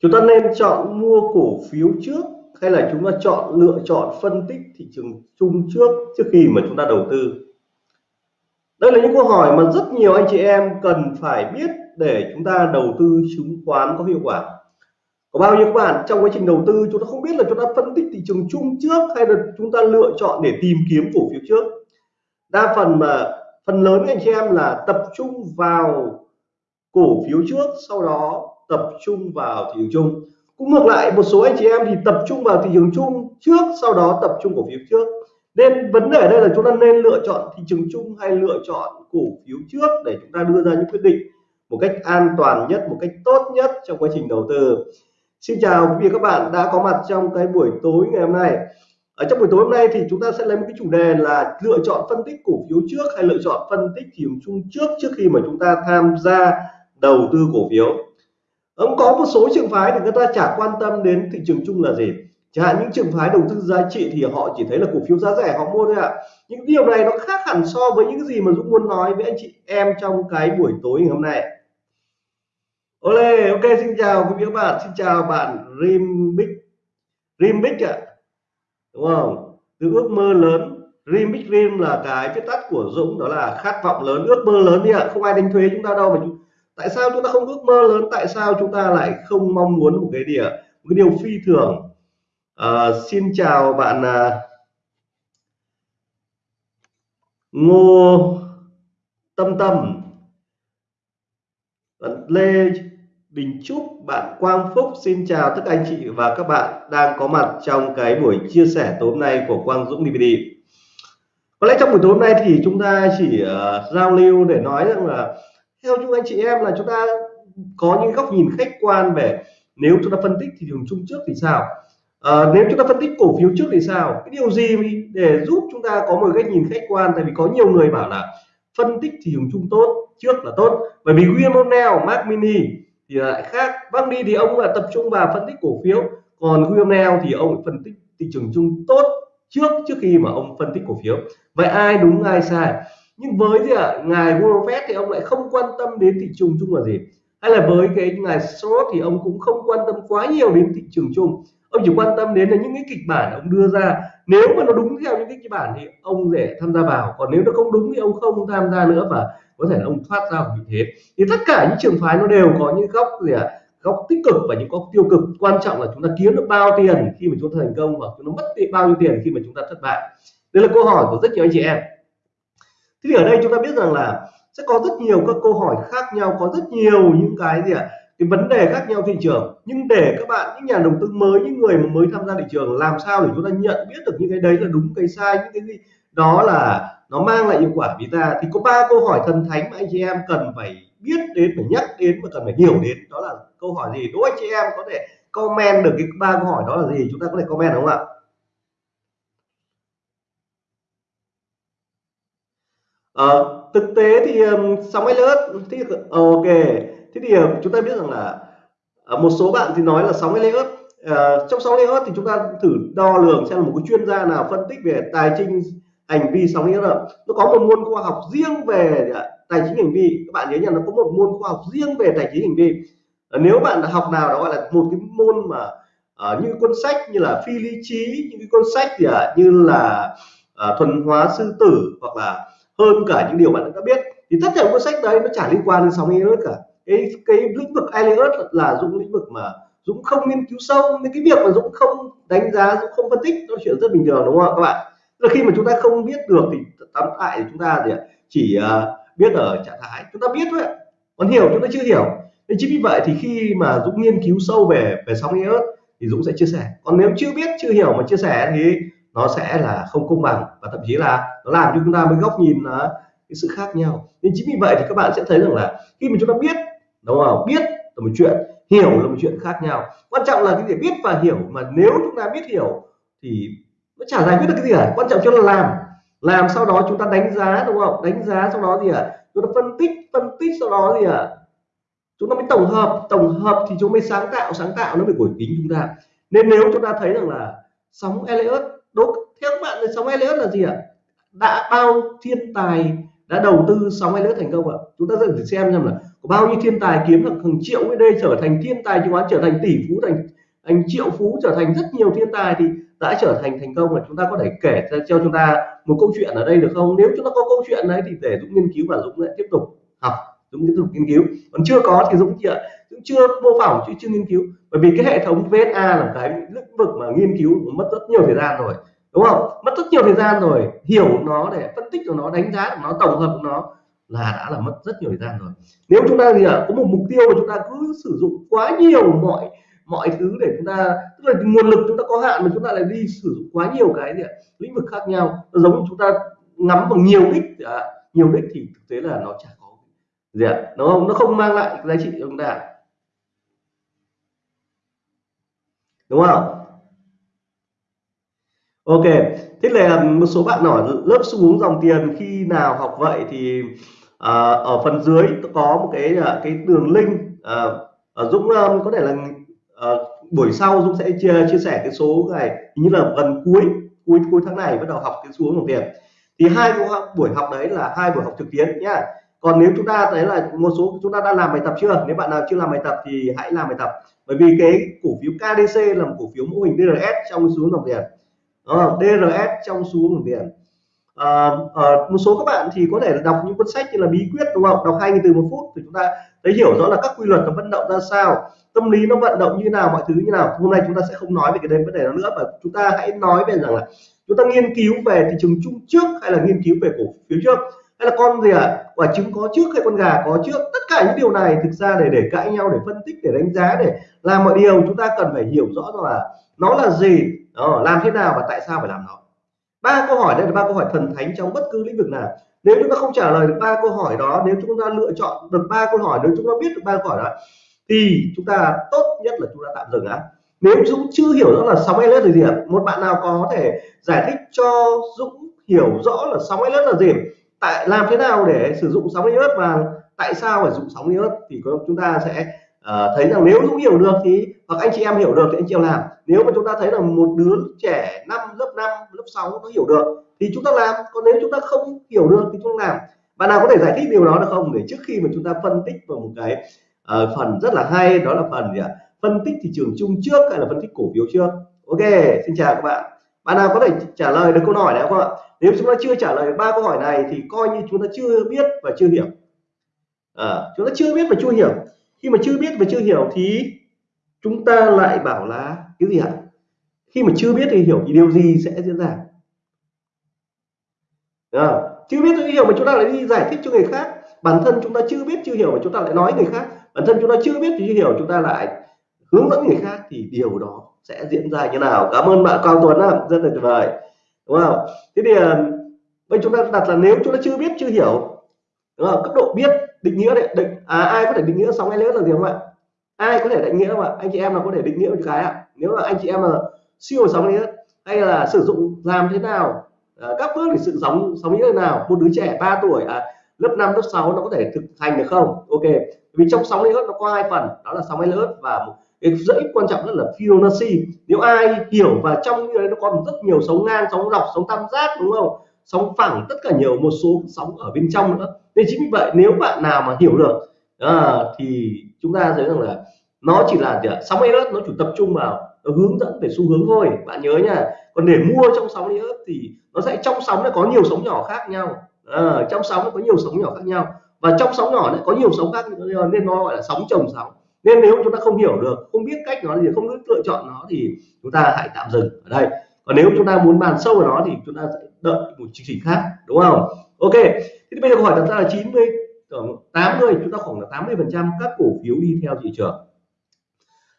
chúng ta nên chọn mua cổ phiếu trước hay là chúng ta chọn lựa chọn phân tích thị trường chung trước trước khi mà chúng ta đầu tư? Đây là những câu hỏi mà rất nhiều anh chị em cần phải biết để chúng ta đầu tư chứng khoán có hiệu quả. Có bao nhiêu các bạn trong quá trình đầu tư chúng ta không biết là chúng ta phân tích thị trường chung trước hay là chúng ta lựa chọn để tìm kiếm cổ phiếu trước? Đa phần mà, phần lớn anh chị em là tập trung vào cổ phiếu trước, sau đó tập trung vào thị trường chung. Cũng ngược lại, một số anh chị em thì tập trung vào thị trường chung trước, sau đó tập trung cổ phiếu trước. Nên vấn đề ở đây là chúng ta nên lựa chọn thị trường chung hay lựa chọn cổ phiếu trước để chúng ta đưa ra những quyết định một cách an toàn nhất, một cách tốt nhất trong quá trình đầu tư. Xin chào quý vị các bạn đã có mặt trong cái buổi tối ngày hôm nay. Ở trong buổi tối hôm nay thì chúng ta sẽ lấy một cái chủ đề là lựa chọn phân tích cổ phiếu trước hay lựa chọn phân tích thị trường chung trước trước khi mà chúng ta tham gia đầu tư cổ phiếu ông có một số trường phái thì người ta chả quan tâm đến thị trường chung là gì. Chẳng hạn những trường phái đầu tư giá trị thì họ chỉ thấy là cổ phiếu giá rẻ họ mua thôi ạ. Những điều này nó khác hẳn so với những gì mà Dũng muốn nói với anh chị em trong cái buổi tối ngày hôm nay. Ole, ok xin chào quý vị các bạn, xin chào bạn Rimbic Rimbic ạ. À. Đúng không? Từ ước mơ lớn, Rimbic Rim là cái viết tắt của Dũng đó là khát vọng lớn, ước mơ lớn đi ạ, không ai đánh thuế chúng ta đâu mà chúng tại sao chúng ta không ước mơ lớn? Tại sao chúng ta lại không mong muốn một cái địa một cái điều phi thường? À, xin chào bạn à, ngô tâm tâm. Bạn lê đình trúc bạn quang phúc xin chào tất cả anh chị và các bạn đang có mặt trong cái buổi chia sẻ tối hôm nay của quang dũng dvd có lẽ trong buổi tối hôm nay thì chúng ta chỉ uh, giao lưu để nói rằng là theo chúng anh chị em là chúng ta có những góc nhìn khách quan về nếu chúng ta phân tích thị trường chung trước thì sao? À, nếu chúng ta phân tích cổ phiếu trước thì sao? Cái điều gì để giúp chúng ta có một cái nhìn khách quan? Tại vì có nhiều người bảo là phân tích thị trường chung tốt trước là tốt. Bởi vì William O'Neill, Mark Mini thì lại khác. Bác đi thì ông là tập trung vào phân tích cổ phiếu. Còn William O'Neill thì ông phân tích thị trường chung tốt trước trước khi mà ông phân tích cổ phiếu. Vậy ai đúng ai sai? Nhưng với thì à, ngài Warren Buffett thì ông lại không quan tâm đến thị trường chung là gì. Hay là với cái ngài Soros thì ông cũng không quan tâm quá nhiều đến thị trường chung. Ông chỉ quan tâm đến là những cái kịch bản ông đưa ra. Nếu mà nó đúng theo những cái kịch bản thì ông sẽ tham gia vào. Còn nếu nó không đúng thì ông không tham gia nữa và có thể là ông thoát ra vị thế. Thì tất cả những trường phái nó đều có những góc gì ạ? À, góc tích cực và những góc tiêu cực. Quan trọng là chúng ta kiếm được bao tiền khi mà chúng ta thành công và chúng ta mất bao nhiêu tiền khi mà chúng ta thất bại. Đây là câu hỏi của rất nhiều anh chị em thế thì ở đây chúng ta biết rằng là sẽ có rất nhiều các câu hỏi khác nhau có rất nhiều những cái gì ạ? À, cái vấn đề khác nhau thị trường. Nhưng để các bạn những nhà đầu tư mới những người mà mới tham gia thị trường làm sao để chúng ta nhận biết được những cái đấy là đúng cái sai những cái gì đó là nó mang lại hiệu quả vì ta? Thì có ba câu hỏi thần thánh mà anh chị em cần phải biết đến phải nhắc đến và cần phải hiểu đến. Đó là câu hỏi gì? Đố anh chị em có thể comment được cái ba câu hỏi đó là gì? Chúng ta có thể comment đúng không ạ? Ờ, thực tế thì um, sóng Elliott thì ờ, ok. Thế thì uh, chúng ta biết rằng là uh, một số bạn thì nói là sóng Elliott uh, trong sóng Elliott thì chúng ta thử đo lường xem là một cái chuyên gia nào phân tích về tài chính hành vi sóng Elliott nó có một môn à, khoa học riêng về tài chính hành vi. Các bạn nhớ nha nó có một môn khoa học riêng về tài chính hành vi. Uh, nếu bạn học nào đó gọi là một cái môn mà uh, như cuốn sách như là phi lý trí những cái cuốn sách gì à, như là uh, thuần hóa sư tử hoặc là hơn cả những điều bạn đã biết. Thì tất cả cuốn sách đấy nó chả liên quan đến sóng Elliot cả. Cái cái lĩnh vực Elliot là dũng lĩnh vực mà dũng không nghiên cứu sâu, nên cái việc mà dũng không đánh giá, dũng không phân tích nó chuyện rất bình thường, đúng không ạ, các bạn? Là khi mà chúng ta không biết được thì tóm lại chúng ta thì chỉ ờ, biết ở trạng thái chúng ta biết thôi còn hiểu chúng ta chưa hiểu. Nên chính vì vậy thì khi mà dũng nghiên cứu sâu về về sóng Elliot thì dũng sẽ chia sẻ. Còn nếu chưa biết, chưa hiểu mà chia sẻ thì nó sẽ là không công bằng và thậm chí là nó làm cho chúng ta với góc nhìn là cái sự khác nhau. Nên chính vì vậy thì các bạn sẽ thấy rằng là khi mà chúng ta biết, đúng không? Biết là một chuyện, hiểu là một chuyện khác nhau. Quan trọng là cái gì? Biết và hiểu. Mà nếu chúng ta biết hiểu thì nó chả giải quyết được cái gì cả. Quan trọng cho là làm. Làm sau đó chúng ta đánh giá, đúng không? Đánh giá sau đó gì ạ à? chúng ta phân tích phân tích sau đó gì ạ à? chúng ta mới tổng hợp. Tổng hợp thì chúng mới sáng tạo sáng tạo nó mới của tính chúng ta. Nên nếu chúng ta thấy rằng là sóng Elliot đúng. Theo các bạn là sóng Elliott là gì ạ? Đã bao thiên tài, đã đầu tư sóng hay thành công ạ. Chúng ta sẽ xem xem là có bao nhiêu thiên tài kiếm được hàng triệu USD trở thành thiên tài chứng khoán, trở thành tỷ phú, thành thành triệu phú, trở thành rất nhiều thiên tài thì đã trở thành thành công là chúng ta có thể kể cho chúng ta một câu chuyện ở đây được không? Nếu chúng ta có câu chuyện đấy thì để dũng nghiên cứu và dũng lại tiếp tục học, dũng tiếp tục nghiên cứu. Còn chưa có thì dũng chị ạ cũng chưa mô phỏng chứ chưa nghiên cứu. Bởi vì cái hệ thống VSA là cái lĩnh vực mà nghiên cứu mất rất nhiều thời gian rồi đúng không? Mất rất nhiều thời gian rồi hiểu nó để phân tích của nó đánh giá của nó tổng hợp của nó là đã là mất rất nhiều thời gian rồi. Nếu chúng ta gì ạ có một mục tiêu mà chúng ta cứ sử dụng quá nhiều mọi mọi thứ để chúng ta tức là nguồn lực chúng ta có hạn mà chúng ta lại đi sử dụng quá nhiều cái gì ạ lĩnh vực khác nhau nó giống chúng ta ngắm vào nhiều đích à, nhiều đích thì thực tế là nó chả có gì ạ nó không? Nó không mang lại giá trị cho chúng ta đúng không? Ok thế là một số bạn hỏi lớp xu hướng dòng tiền khi nào học vậy? Thì à, ở phần dưới có một cái à, cái đường link à, Dũng um, có thể là à, buổi sau Dũng sẽ chia, chia sẻ cái số này. Như là gần cuối cuối cuối tháng này bắt đầu học cái xu hướng dòng tiền. Thì hai buổi học đấy là hai buổi học trực tuyến nhá còn nếu chúng ta thấy là một số chúng ta đã làm bài tập chưa? Nếu bạn nào chưa làm bài tập thì hãy làm bài tập. Bởi vì cái cổ phiếu KDC là một cổ phiếu mô hình DRS trong xuống dòng tiền. DRS trong xuống dòng tiền. À, à, một số các bạn thì có thể là đọc những cuốn sách như là bí quyết đúng không? Đọc hai nghìn từ một phút thì chúng ta thấy hiểu rõ là các quy luật nó vận động ra sao tâm lý nó vận động như nào mọi thứ như nào. Hôm nay chúng ta sẽ không nói về cái đấy vấn đề đó nữa mà chúng ta hãy nói về rằng là chúng ta nghiên cứu về thị trường chung trước hay là nghiên cứu về cổ phiếu trước hay là con gì ạ? À? quả trứng có trước hay con gà có trước? Tất cả những điều này thực ra để để cãi nhau để phân tích để đánh giá để làm mọi điều chúng ta cần phải hiểu rõ rằng là nó là gì đó, làm thế nào và tại sao phải làm nó. Ba câu hỏi đây là ba câu hỏi thần thánh trong bất cứ lĩnh vực nào. Nếu chúng ta không trả lời được ba câu hỏi đó nếu chúng ta lựa chọn được ba câu hỏi nếu chúng ta biết được ba câu hỏi đó thì chúng ta tốt nhất là chúng ta tạm dừng á. Nếu Dũng chưa hiểu rõ là sóng LS là gì ạ? Một bạn nào có thể giải thích cho Dũng hiểu rõ là sóng LS là gì? Tại làm thế nào để sử dụng sóng iốt và tại sao phải dùng sóng iốt thì chúng ta sẽ uh, thấy rằng nếu Dũng hiểu được thì hoặc anh chị em hiểu được thì anh chị em làm. Nếu mà chúng ta thấy là một đứa trẻ năm lớp 5 lớp 6 nó hiểu được thì chúng ta làm. Còn nếu chúng ta không hiểu được thì chúng ta làm. Bạn nào có thể giải thích điều đó được không? Để trước khi mà chúng ta phân tích vào một cái uh, phần rất là hay đó là phần gì ạ? Phân tích thị trường chung trước hay là phân tích cổ phiếu trước? Ok xin chào các bạn bạn nào có thể trả lời được câu hỏi này không ạ? Nếu chúng ta chưa trả lời ba câu hỏi này thì coi như chúng ta chưa biết và chưa hiểu. À, chúng ta chưa biết và chưa hiểu. Khi mà chưa biết và chưa hiểu thì chúng ta lại bảo là cái gì ạ? Khi mà chưa biết thì hiểu thì điều gì sẽ diễn ra? À, chưa biết chưa hiểu mà chúng ta lại đi giải thích cho người khác. Bản thân chúng ta chưa biết chưa hiểu mà chúng ta lại nói người khác. Bản thân chúng ta chưa biết chưa hiểu chúng ta lại hướng dẫn người khác thì điều đó sẽ diễn ra như nào. Cảm ơn bạn Cao Tuấn rất là tuyệt vời. Đúng không? Thế thì ờ, bây chúng ta đặt là nếu chúng ta chưa biết chưa hiểu đúng không? cấp độ biết định nghĩa đấy định à, ai có thể định nghĩa sóng LS là gì không ạ? Ai có thể định nghĩa mà anh chị em là có thể định nghĩa một cái ạ? Nếu mà anh chị em là siêu sóng LS hay là sử dụng làm thế nào? À, các bước để sự sóng sóng như thế nào? Một đứa trẻ 3 tuổi à, lớp 5 lớp 6 nó có thể thực hành được không? Ok vì trong sóng LS nó có hai phần đó là sóng LS và một cái dãy quan trọng rất là Fibonacci. Nếu ai hiểu và trong như đấy nó còn rất nhiều sóng ngang sóng dọc sóng tam giác đúng không? Sóng phẳng tất cả nhiều một số sóng ở bên trong nữa. Nên chính vì vậy nếu bạn nào mà hiểu được à, thì chúng ta thấy rằng là nó chỉ là sóng EOS nó chủ tập trung vào nó hướng dẫn về xu hướng thôi. Bạn nhớ nha. Còn để mua trong sóng EOS thì nó sẽ trong sóng nó có nhiều sóng nhỏ khác nhau. À, trong sóng nó có nhiều sóng nhỏ khác nhau. Và trong sóng nhỏ lại có nhiều sóng khác nên nó gọi là sóng chồng sóng nên nếu chúng ta không hiểu được không biết cách nó thì không biết lựa chọn nó thì chúng ta hãy tạm dừng ở đây. Còn nếu chúng ta muốn bàn sâu vào nó thì chúng ta sẽ đợi một chương trình khác đúng không? Ok thì bây giờ câu hỏi đặt ra là 90 80 chúng ta khoảng là 80 phần trăm các cổ phiếu đi theo thị trường.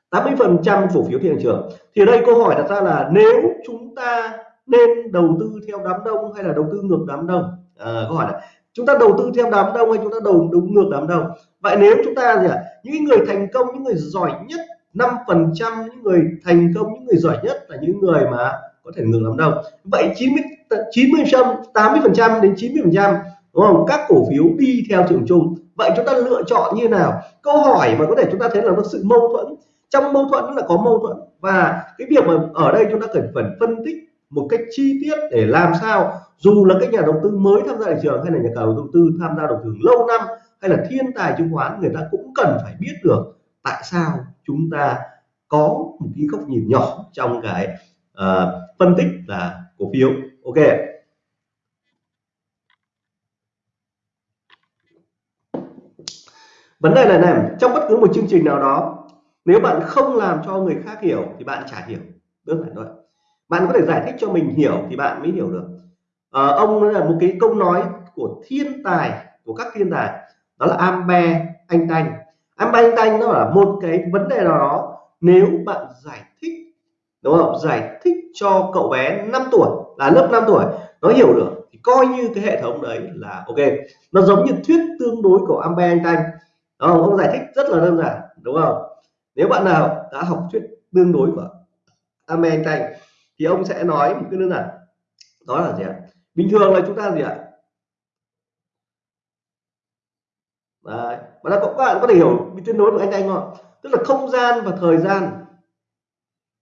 80 phần trăm cổ phiếu thị trường. Thì ở đây câu hỏi đặt ra là nếu chúng ta nên đầu tư theo đám đông hay là đầu tư ngược đám đông? À, câu hỏi là chúng ta đầu tư theo đám đông hay chúng ta đầu đúng ngược đám đông? Vậy nếu chúng ta gì ạ? Những người thành công, những người giỏi nhất 5 phần trăm những người thành công, những người giỏi nhất là những người mà có thể ngừng làm đâu. Vậy 90 90 trăm 80 phần trăm đến 90 phần trăm, đúng không? Các cổ phiếu đi theo trường chung. Vậy chúng ta lựa chọn như nào? Câu hỏi mà có thể chúng ta thấy là nó sự mâu thuẫn. Trong mâu thuẫn là có mâu thuẫn. Và cái việc mà ở đây chúng ta cần phải phân tích một cách chi tiết để làm sao. Dù là các nhà đầu tư mới tham gia thị trường hay là nhà đầu tư tham gia đầu tư lâu năm hay là thiên tài chứng khoán người ta cũng cần phải biết được tại sao chúng ta có một cái góc nhìn nhỏ trong cái uh, phân tích là cổ phiếu. Ok. Vấn đề là này trong bất cứ một chương trình nào đó. Nếu bạn không làm cho người khác hiểu thì bạn chả hiểu. Đơn giản thôi. Bạn có thể giải thích cho mình hiểu thì bạn mới hiểu được. À, ông là một cái câu nói của thiên tài của các thiên tài đó là Ambe anh Tanh. Ambe anh Tanh nó là một cái vấn đề nào đó nếu bạn giải thích, đúng không? Giải thích cho cậu bé 5 tuổi, là lớp 5 tuổi, nó hiểu được, thì coi như cái hệ thống đấy là ok. Nó giống như thuyết tương đối của Ambe anh Tanh. Không? ông giải thích rất là đơn giản, đúng không? Nếu bạn nào đã học thuyết tương đối của Ambe anh Tanh, thì ông sẽ nói một cái đơn giản. Đó là gì ạ? Bình thường là chúng ta gì ạ? Đấy. và các bạn có thể hiểu bị tuyên đối của anh anh không tức là không gian và thời gian.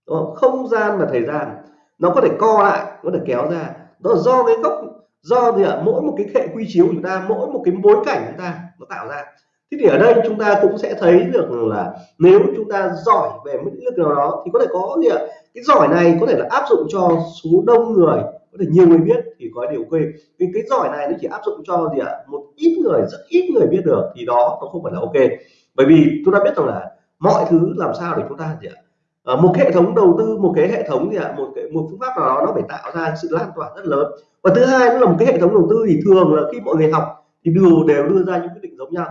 Đúng không? không gian và thời gian. Nó có thể co lại, có thể kéo ra. Đó là do cái góc, do gì ạ? Mỗi một cái hệ quy chiếu của chúng ta, mỗi một cái bối cảnh chúng ta nó tạo ra. Thế thì ở đây chúng ta cũng sẽ thấy được là nếu chúng ta giỏi về một lĩnh vực nào đó thì có thể có gì ạ? Cái giỏi này có thể là áp dụng cho số đông người có thể nhiều người biết thì có điều ok cái cái giỏi này nó chỉ áp dụng cho gì ạ? Một ít người rất ít người biết được thì đó nó không phải là ok. Bởi vì chúng ta biết rằng là mọi thứ làm sao để chúng ta gì ạ? À, một hệ thống đầu tư một cái hệ thống gì ạ? Một cái một phương pháp nào đó nó phải tạo ra sự lan tỏa rất lớn. Và thứ hai nó là một cái hệ thống đầu tư thì thường là khi mọi người học thì đều đều đưa ra những quyết định giống nhau.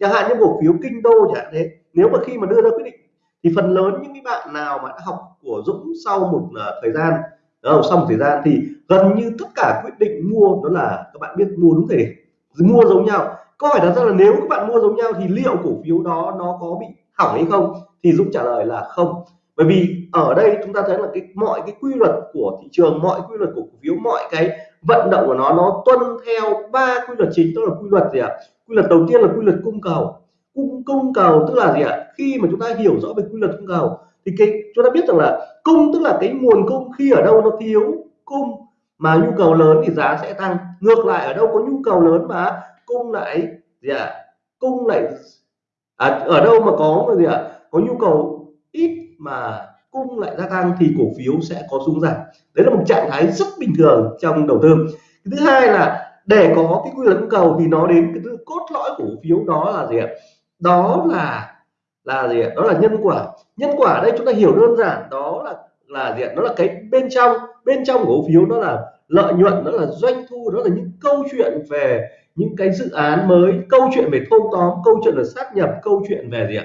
Chẳng hạn như cổ phiếu kinh đô chẳng hạn thế. Nếu mà khi mà đưa ra quyết định thì phần lớn những cái bạn nào mà đã học của Dũng sau một uh, thời gian đó, sau một thời gian thì gần như tất cả quyết định mua đó là các bạn biết mua đúng thời điểm. Mua giống nhau. Câu hỏi đặt ra là nếu các bạn mua giống nhau thì liệu cổ phiếu đó nó có bị hỏng hay không? Thì Dũng trả lời là không. Bởi vì ở đây chúng ta thấy là cái mọi cái quy luật của thị trường mọi quy luật của cổ phiếu mọi cái vận động của nó nó tuân theo ba quy luật chính. Đó là quy luật gì ạ? Quy luật đầu tiên là quy luật cung cầu. Cung cung cầu tức là gì ạ? Khi mà chúng ta hiểu rõ về quy luật cung cầu thì cái chúng ta biết rằng là cung tức là cái nguồn cung khi ở đâu nó thiếu cung mà nhu cầu lớn thì giá sẽ tăng. Ngược lại ở đâu có nhu cầu lớn mà cung lại gì ạ? Cung lại à, ở đâu mà có gì ạ? Có nhu cầu ít mà cung lại gia tăng thì cổ phiếu sẽ có xuống giảm. Đấy là một trạng thái rất bình thường trong đầu tư. Thứ hai là để có cái quy luật cung cầu thì nó đến cái cốt lõi của cổ phiếu đó là gì ạ? Đó là là gì ạ? Đó là nhân quả. Nhân quả ở đây chúng ta hiểu đơn giản đó là là gì ạ? Đó là cái bên trong. Bên trong cổ phiếu đó là lợi nhuận đó là doanh thu đó là những câu chuyện về những cái dự án mới câu chuyện về thâu tóm câu chuyện là sát nhập câu chuyện về gì ạ?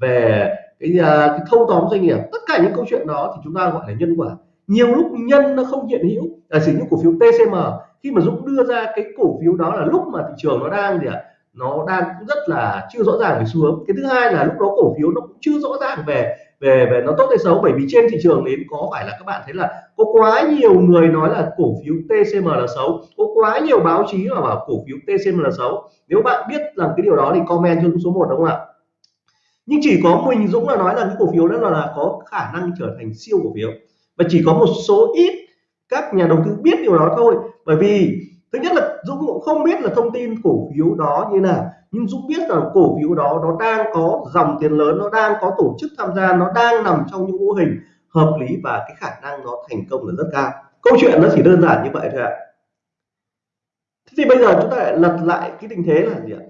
Về cái, à, cái thâu tóm doanh nghiệp. Tất cả những câu chuyện đó thì chúng ta gọi là nhân quả. Nhiều lúc nhân nó không hiện hữu. Là chỉ những cổ phiếu TCM khi mà Dũng đưa ra cái cổ phiếu đó là lúc mà thị trường nó đang gì ạ? Nó đang cũng rất là chưa rõ ràng về xu hướng. Cái thứ hai là lúc đó cổ phiếu nó cũng chưa rõ ràng về về về nó tốt hay xấu, bởi vì trên thị trường đến có phải là các bạn thấy là có quá nhiều người nói là cổ phiếu TCM là xấu có quá nhiều báo chí mà bảo cổ phiếu TCM là xấu nếu bạn biết rằng cái điều đó thì comment cho số 1 đúng không ạ? Nhưng chỉ có mình Dũng là nói là cái cổ phiếu đó là có khả năng trở thành siêu cổ phiếu. Và chỉ có một số ít các nhà đầu tư biết điều đó thôi. Bởi vì, thứ nhất là Dũng cũng không biết là thông tin cổ phiếu đó như nào. Nhưng Dũng biết rằng cổ phiếu đó nó đang có dòng tiền lớn nó đang có tổ chức tham gia nó đang nằm trong những mô hình hợp lý và cái khả năng nó thành công là rất cao. Câu chuyện nó chỉ đơn giản như vậy thôi ạ. Thế thì bây giờ chúng ta lại lật lại cái tình thế là gì ạ?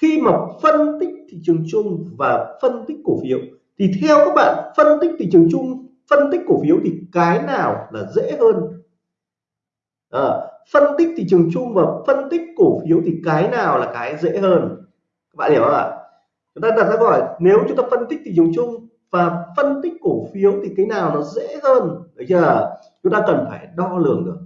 Khi mà phân tích thị trường chung và phân tích cổ phiếu thì theo các bạn phân tích thị trường chung phân tích cổ phiếu thì cái nào là dễ hơn? À, phân tích thị trường chung và phân tích cổ phiếu thì cái nào là cái dễ hơn? Các bạn hiểu không ạ? Chúng ta đặt ra câu hỏi, nếu chúng ta phân tích thị trường chung và phân tích cổ phiếu thì cái nào nó dễ hơn? Được chưa? Chúng ta cần phải đo lường được.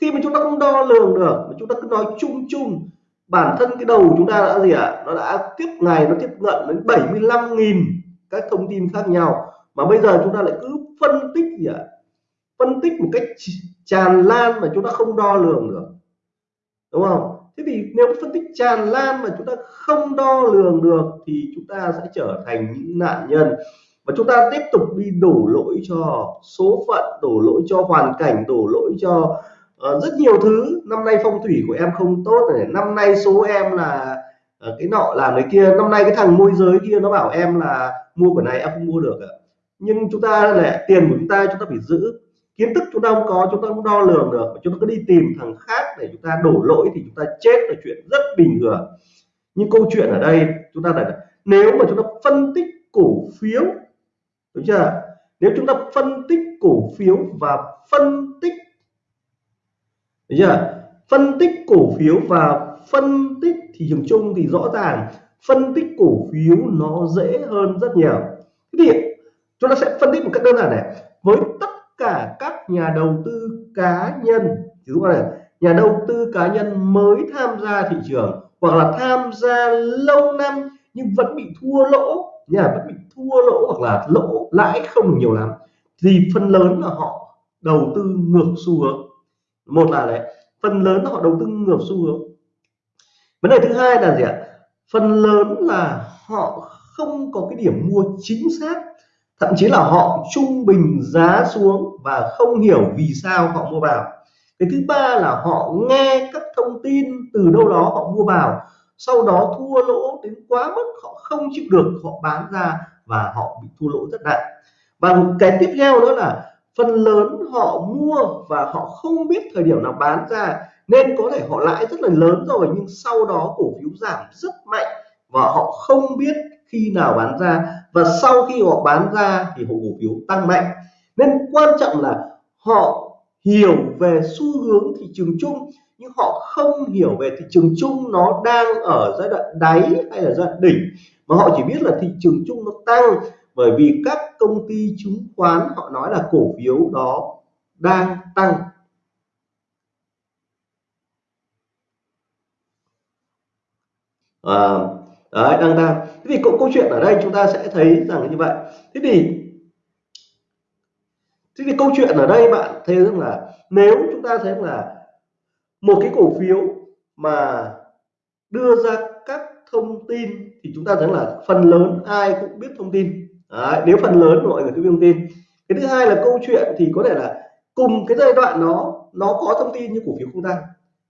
Khi mà chúng ta không đo lường được, mà chúng ta cứ nói chung chung, bản thân cái đầu chúng ta đã gì ạ? À? nó đã tiếp ngày, nó tiếp cận đến 75.000 các thông tin khác nhau. Mà bây giờ chúng ta lại cứ phân tích gì ạ? à? Phân tích một cách tràn lan mà chúng ta không đo lường được. Đúng không? Thế thì nếu phân tích tràn lan mà chúng ta không đo lường được thì chúng ta sẽ trở thành những nạn nhân. Và chúng ta tiếp tục đi đổ lỗi cho số phận đổ lỗi cho hoàn cảnh đổ lỗi cho uh, rất nhiều thứ. Năm nay phong thủy của em không tốt này năm nay số em là uh, cái nọ làm cái kia năm nay cái thằng môi giới kia nó bảo em là mua cái này em không mua được ạ. Nhưng chúng ta là tiền của chúng ta chúng ta phải giữ kiến thức chúng ta không có, chúng ta không đo lường được chúng ta cứ đi tìm thằng khác để chúng ta đổ lỗi thì chúng ta chết là chuyện rất bình thường. Nhưng câu chuyện ở đây, chúng ta là, nếu mà chúng ta phân tích cổ phiếu, đúng chưa? Nếu chúng ta phân tích cổ phiếu và phân tích, đúng chưa? Phân tích cổ phiếu và phân tích thị trường chung thì rõ ràng phân tích cổ phiếu nó dễ hơn rất nhiều. Thế thì chúng ta sẽ phân tích một cách đơn giản này. Với các nhà đầu tư cá nhân. Ví dụ là nhà đầu tư cá nhân mới tham gia thị trường, hoặc là tham gia lâu năm nhưng vẫn bị thua lỗ. Nhà vẫn bị thua lỗ hoặc là lỗ lãi không nhiều lắm. Thì phần lớn là họ đầu tư ngược xu hướng. Một là đấy, phần lớn là họ đầu tư ngược xu hướng. Vấn đề thứ hai là gì ạ? Phần lớn là họ không có cái điểm mua chính xác thậm chí là họ trung bình giá xuống và không hiểu vì sao họ mua vào. Cái thứ ba là họ nghe các thông tin từ đâu đó họ mua vào, sau đó thua lỗ đến quá mức họ không chịu được, họ bán ra và họ bị thua lỗ rất nặng và cái tiếp theo nữa là phần lớn họ mua và họ không biết thời điểm nào bán ra, nên có thể họ lãi rất là lớn rồi, nhưng sau đó cổ phiếu giảm rất mạnh và họ không biết khi nào bán ra và sau khi họ bán ra thì họ cổ phiếu tăng mạnh. Nên quan trọng là họ hiểu về xu hướng thị trường chung nhưng họ không hiểu về thị trường chung nó đang ở giai đoạn đáy hay là giai đoạn đỉnh. Mà họ chỉ biết là thị trường chung nó tăng bởi vì các công ty chứng khoán họ nói là cổ phiếu đó đang tăng. À, đấy đang tăng thế thì câu, câu chuyện ở đây chúng ta sẽ thấy rằng như vậy. Thế thì thế thì câu chuyện ở đây bạn thấy rằng là nếu chúng ta thấy là một cái cổ phiếu mà đưa ra các thông tin thì chúng ta thấy là phần lớn ai cũng biết thông tin. Đấy, nếu phần lớn mọi người cứ biết thông tin. Cái thứ hai là câu chuyện thì có thể là cùng cái giai đoạn nó nó có thông tin như cổ phiếu không tăng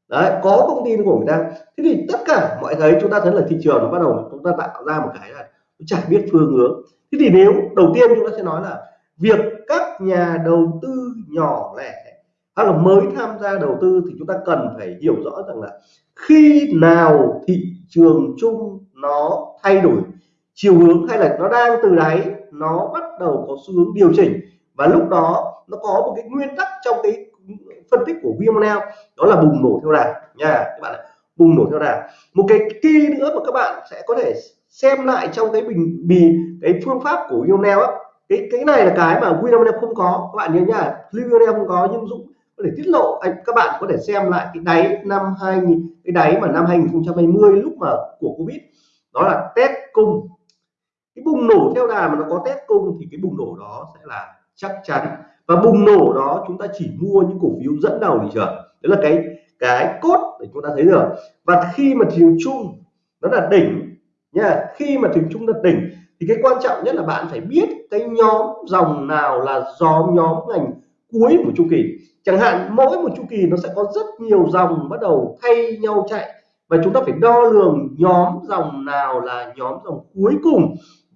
đấy, có thông tin của người ta. Thế thì tất cả mọi thấy chúng ta thấy là thị trường nó bắt đầu chúng ta tạo ra một cái là chả biết phương hướng. Thế thì nếu, đầu tiên chúng ta sẽ nói là việc các nhà đầu tư nhỏ lẻ hay là mới tham gia đầu tư thì chúng ta cần phải hiểu rõ rằng là khi nào thị trường chung nó thay đổi, chiều hướng hay là nó đang từ đáy, nó bắt đầu có xu hướng điều chỉnh và lúc đó nó có một cái nguyên tắc trong cái phân tích của VMNL đó là bùng nổ theo đà. Nha, các bạn bùng nổ theo đà. Một cái key nữa mà các bạn sẽ có thể xem lại trong cái bình, bì, cái phương pháp của VMNL á. Cái cái này là cái mà VMNL không có. Các bạn nhớ nha VMNL không có, nhưng Dũng có thể tiết lộ, anh, các bạn có thể xem lại cái đáy năm 2000 cái đáy mà năm 2020 lúc mà của Covid. Đó là test cung. Cái bùng nổ theo đà mà nó có test cung thì cái bùng nổ đó sẽ là chắc chắn và bùng nổ đó, chúng ta chỉ mua những cổ phiếu dẫn đầu thị trường đấy là cái cái cốt để chúng ta thấy được. Và khi mà thị trường chung nó là đỉnh, nha, khi mà thị trường chung là đỉnh, thì cái quan trọng nhất là bạn phải biết cái nhóm dòng nào là nhóm nhóm ngành cuối của chu kỳ. Chẳng hạn, mỗi một chu kỳ nó sẽ có rất nhiều dòng bắt đầu thay nhau chạy. Và chúng ta phải đo lường nhóm dòng nào là nhóm dòng cuối cùng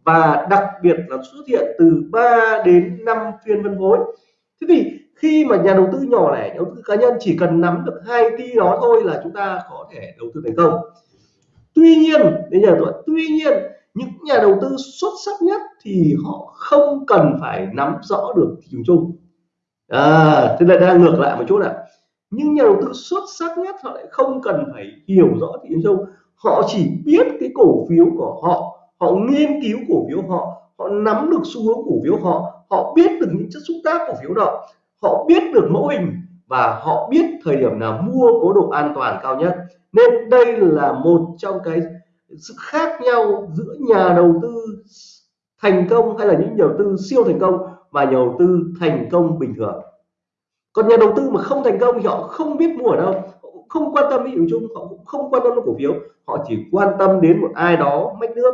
và đặc biệt là xuất hiện từ 3 đến 5 phiên phân phối. Thế thì khi mà nhà đầu tư nhỏ lẻ đầu tư cá nhân chỉ cần nắm được hai ti đó thôi là chúng ta có thể đầu tư thành công. Tuy nhiên bây giờ tôi tuy nhiên, những nhà đầu tư xuất sắc nhất thì họ không cần phải nắm rõ được thị trường chung. À thế là đang ngược lại một chút ạ. Nhưng nhà đầu tư xuất sắc nhất họ lại không cần phải hiểu rõ thị trường chung. Họ chỉ biết cái cổ phiếu của họ họ nghiên cứu cổ phiếu họ họ nắm được xu hướng cổ phiếu họ họ biết được những chất xúc tác cổ phiếu đó, họ biết được mẫu hình và họ biết thời điểm nào mua có độ an toàn cao nhất. Nên đây là một trong cái sự khác nhau giữa nhà đầu tư thành công hay là những nhà đầu tư siêu thành công và nhà đầu tư thành công bình thường. Còn nhà đầu tư mà không thành công thì họ không biết mua ở đâu không quan tâm đến chung, họ cũng không quan tâm đến cổ phiếu, họ chỉ quan tâm đến một ai đó mách nước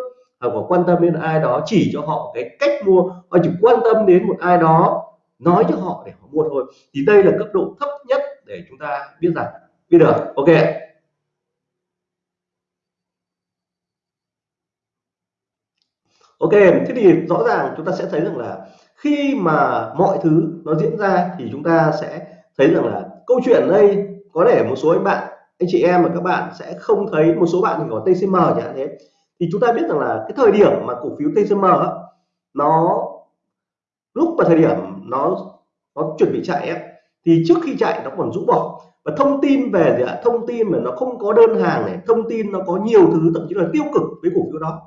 hoặc quan tâm đến ai đó chỉ cho họ cái cách mua, họ chỉ quan tâm đến một ai đó nói cho họ để họ mua thôi. Thì đây là cấp độ thấp nhất để chúng ta biết rằng. Biết được. Ok. Ok, thế thì rõ ràng chúng ta sẽ thấy rằng là khi mà mọi thứ nó diễn ra thì chúng ta sẽ thấy rằng là câu chuyện đây có thể một số anh bạn, anh chị em và các bạn sẽ không thấy một số bạn thì có TCM chẳng hạn thế thì chúng ta biết rằng là cái thời điểm mà cổ phiếu TCM nó lúc mà thời điểm nó nó chuẩn bị chạy ấy, thì trước khi chạy nó còn rũ bỏ. Và thông tin về gì ạ? Thông tin mà nó không có đơn hàng này thông tin nó có nhiều thứ thậm chí là tiêu cực với cổ phiếu đó.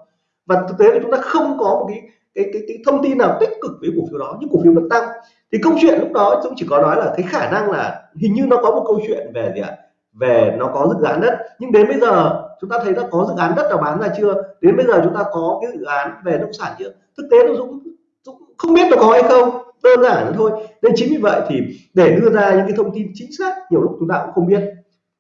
Và thực tế là chúng ta không có một cái cái cái, cái thông tin nào tích cực với cổ phiếu đó nhưng cổ phiếu vẫn tăng. Thì câu chuyện lúc đó chúng chỉ có nói là cái khả năng là hình như nó có một câu chuyện về gì ạ? Về nó có dự án đất. Nhưng đến bây giờ chúng ta thấy đã có dự án đất nào bán ra chưa? Đến bây giờ chúng ta có cái dự án về nông sản chưa? Thực tế nó Dũng, Dũng không biết nó có hay không đơn giản thôi. Nên chính vì vậy thì để đưa ra những cái thông tin chính xác nhiều lúc chúng ta cũng không biết.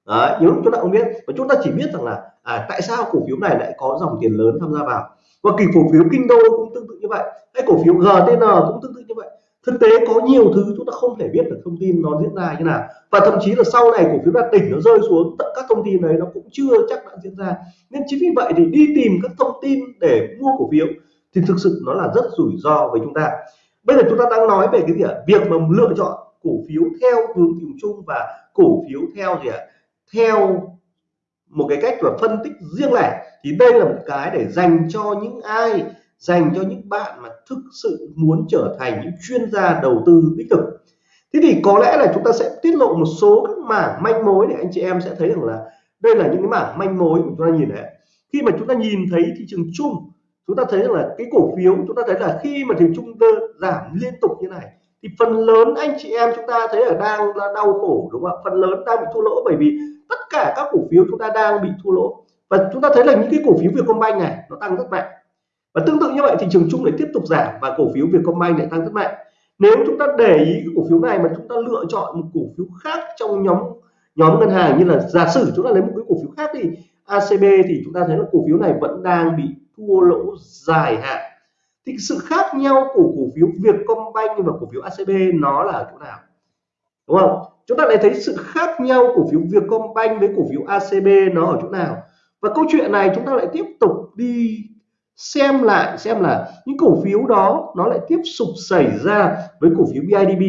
Đấy, nhiều lúc chúng ta không biết. Và chúng ta chỉ biết rằng là à, tại sao cổ phiếu này lại có dòng tiền lớn tham gia vào? Và kỳ cổ phiếu kinh đô cũng tương tự như vậy hay cổ phiếu GTN cũng tương tự như vậy thực tế có nhiều thứ chúng ta không thể biết được thông tin nó diễn ra như nào. Và thậm chí là sau này cổ phiếu đạt đỉnh nó rơi xuống, tất các thông tin đấy nó cũng chưa chắc đã diễn ra. Nên chính vì vậy thì đi tìm các thông tin để mua cổ phiếu thì thực sự nó là rất rủi ro với chúng ta. Bây giờ chúng ta đang nói về cái gì ạ? Việc mà lựa chọn cổ phiếu theo hướng tìm chung và cổ phiếu theo gì ạ? Theo một cái cách là phân tích riêng lẻ. Thì đây là một cái để dành cho những ai dành cho những bạn mà thực sự muốn trở thành những chuyên gia đầu tư đích thực. Thế thì có lẽ là chúng ta sẽ tiết lộ một số các mảng manh mối để anh chị em sẽ thấy rằng là đây là những cái mảng manh mối mà chúng ta nhìn thấy. Khi mà chúng ta nhìn thấy thị trường chung, chúng ta thấy rằng là cái cổ phiếu, chúng ta thấy là khi mà thị trường chung giảm liên tục như này, thì phần lớn anh chị em chúng ta thấy là đang là đau khổ, đúng không ạ? Phần lớn đang bị thua lỗ bởi vì tất cả các cổ phiếu chúng ta đang bị thua lỗ. Và chúng ta thấy là những cái cổ phiếu Vietcombank này, nó tăng rất mạnh và tương tự như vậy thị trường chung lại tiếp tục giảm và cổ phiếu Vietcombank lại tăng rất mạnh. Nếu chúng ta để ý cái cổ phiếu này mà chúng ta lựa chọn một cổ phiếu khác trong nhóm nhóm ngân hàng như là giả sử chúng ta lấy một cái cổ phiếu khác thì ACB thì chúng ta thấy là cổ phiếu này vẫn đang bị thua lỗ dài hạn. Thì sự khác nhau của cổ phiếu Vietcombank và cổ phiếu ACB nó là chỗ nào? Đúng không? Chúng ta lại thấy sự khác nhau cổ phiếu Vietcombank với cổ phiếu ACB nó ở chỗ nào? Và câu chuyện này chúng ta lại tiếp tục đi xem lại, xem là những cổ phiếu đó nó lại tiếp tục xảy ra với cổ phiếu BIDV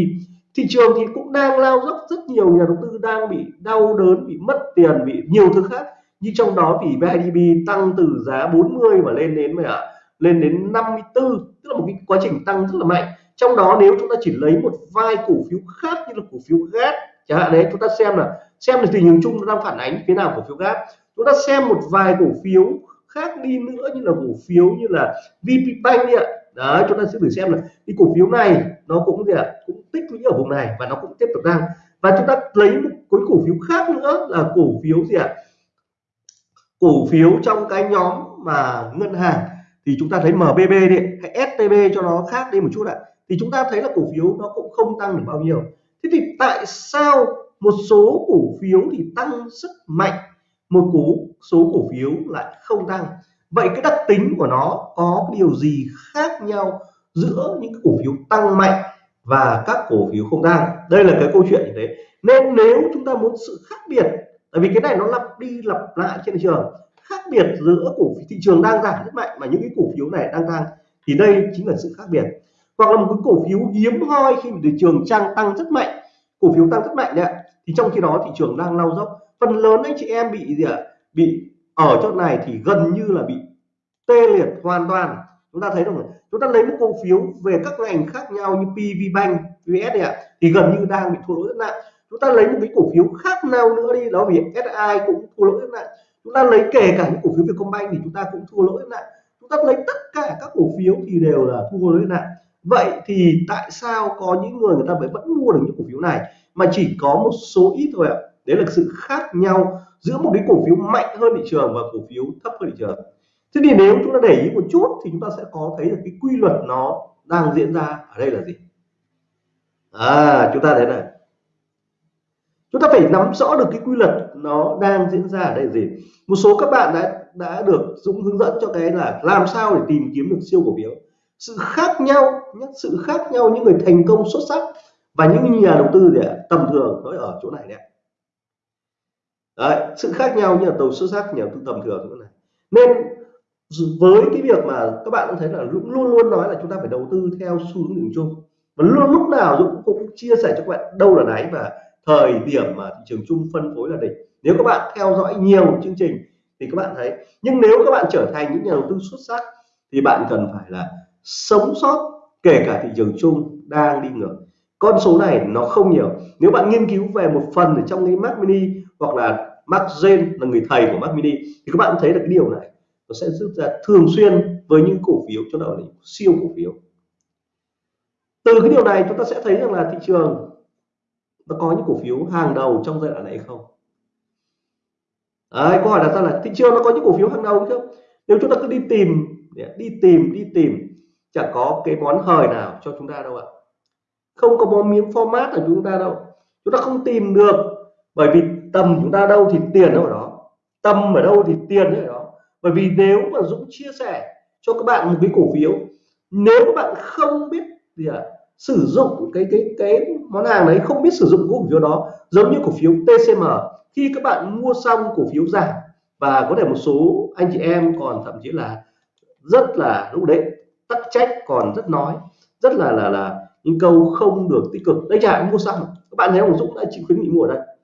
thị trường thì cũng đang lao dốc, rất nhiều nhà đầu tư đang bị đau đớn, bị mất tiền, bị nhiều thứ khác. Như trong đó thì BIDV tăng từ giá 40 mà lên đến mà lên đến 54 tức là một cái quá trình tăng rất là mạnh. Trong đó nếu chúng ta chỉ lấy một vài cổ phiếu khác như là cổ phiếu gas chẳng hạn đấy, chúng ta xem là xem là tình hình chung nó đang phản ánh thế nào cổ phiếu gas chúng ta xem một vài cổ phiếu khác đi nữa như là cổ phiếu như là VPBank đi ạ. Đó, chúng ta sẽ thử xem là cái cổ phiếu này nó cũng gì ạ? Cũng tích lũy ở vùng này và nó cũng tiếp tục tăng. Và chúng ta lấy một cái cổ phiếu khác nữa là cổ phiếu gì ạ? Cổ phiếu trong cái nhóm mà ngân hàng. Thì chúng ta thấy MBB đi hay STB cho nó khác đi một chút ạ. Thì chúng ta thấy là cổ phiếu nó cũng không tăng được bao nhiêu. Thế thì tại sao một số cổ phiếu thì tăng rất mạnh một cú, số cổ phiếu lại không tăng. Vậy cái đặc tính của nó có điều gì khác nhau giữa những cổ phiếu tăng mạnh và các cổ phiếu không tăng? Đây là cái câu chuyện như thế. Nên nếu chúng ta muốn sự khác biệt, tại vì cái này nó lặp đi lặp lại trên thị trường, khác biệt giữa cổ phiếu thị trường đang giảm rất mạnh mà những cái cổ phiếu này đang tăng, thì đây chính là sự khác biệt. Hoặc là một cái cổ phiếu hiếm hoi khi mà thị trường trang tăng rất mạnh, cổ phiếu tăng rất mạnh đấy thì trong khi đó thị trường đang lao dốc phần lớn anh chị em bị gì ạ? Bị ở chỗ này thì gần như là bị tê liệt hoàn toàn. Chúng ta thấy được chúng ta lấy một cổ phiếu về các ngành khác nhau như PV Bank, VS này ạ thì gần như đang bị thua lỗ rất nặng. Chúng ta lấy một cái cổ phiếu khác nào nữa đi đó vì SI cũng thua lỗ rất nặng. Chúng ta lấy kể cả những cổ phiếu Vietcombank thì chúng ta cũng thua lỗ rất nặng. Chúng ta lấy tất cả các cổ phiếu thì đều là thua lỗ rất nặng. Vậy thì tại sao có những người người ta vẫn mua được những cổ phiếu này? Mà chỉ có một số ít thôi ạ đấy là sự khác nhau giữa một cái cổ phiếu mạnh hơn thị trường và cổ phiếu thấp hơn thị trường. Thế thì nếu chúng ta để ý một chút thì chúng ta sẽ có thấy được cái quy luật nó đang diễn ra ở đây là gì? À chúng ta thấy này. Chúng ta phải nắm rõ được cái quy luật nó đang diễn ra ở đây là gì. Một số các bạn đã đã được Dũng hướng dẫn cho cái là làm sao để tìm kiếm được siêu cổ phiếu. Sự khác nhau, nhất sự khác nhau, những người thành công xuất sắc và những nhà đầu tư để tầm thường nó ở chỗ này đấy Đấy, sự khác nhau như là tàu xuất sắc nhà tư tầm thường chỗ này. Nên với cái việc mà các bạn cũng thấy là Dũng luôn luôn nói là chúng ta phải đầu tư theo xu hướng đường chung. Và luôn lúc nào Dũng cũng chia sẻ cho các bạn đâu là đáy và thời điểm mà thị trường chung phân phối là đỉnh. Nếu các bạn theo dõi nhiều chương trình thì các bạn thấy. Nhưng nếu các bạn trở thành những nhà đầu tư xuất sắc thì bạn cần phải là sống sót kể cả thị trường chung đang đi ngược. Con số này nó không nhiều. Nếu bạn nghiên cứu về một phần ở trong cái Mac Mini hoặc là Mark Jane là người thầy của Mac Mini thì các bạn thấy được cái điều này nó sẽ giúp ra thường xuyên với những cổ phiếu cho đó là siêu cổ phiếu. Từ cái điều này chúng ta sẽ thấy rằng là thị trường nó có những cổ phiếu hàng đầu trong giai đoạn này không? Đấy, câu hỏi đặt ra là thị trường nó có những cổ phiếu hàng đầu không? Nếu chúng ta cứ đi tìm đi tìm đi tìm chẳng có cái món hời nào cho chúng ta đâu ạ. Không có món miếng format ở chúng ta đâu. Chúng ta không tìm được bởi vì tầm chúng ta đâu thì tiền ở đó. Tầm ở đâu thì tiền ở đó. Bởi vì nếu mà Dũng chia sẻ cho các bạn một cái cổ phiếu, nếu các bạn không biết gì ạ, sử dụng cái cái cái món hàng đấy, không biết sử dụng cổ phiếu đó giống như cổ phiếu TCM khi các bạn mua xong cổ phiếu giảm và có thể một số anh chị em còn thậm chí là rất là lúc đấy tắc trách, còn rất nói, rất là là là những câu không được tích cực. Đấy chả mua xong. Các bạn thấy ông Dũng đã chịu khuyến nghị mua ở đây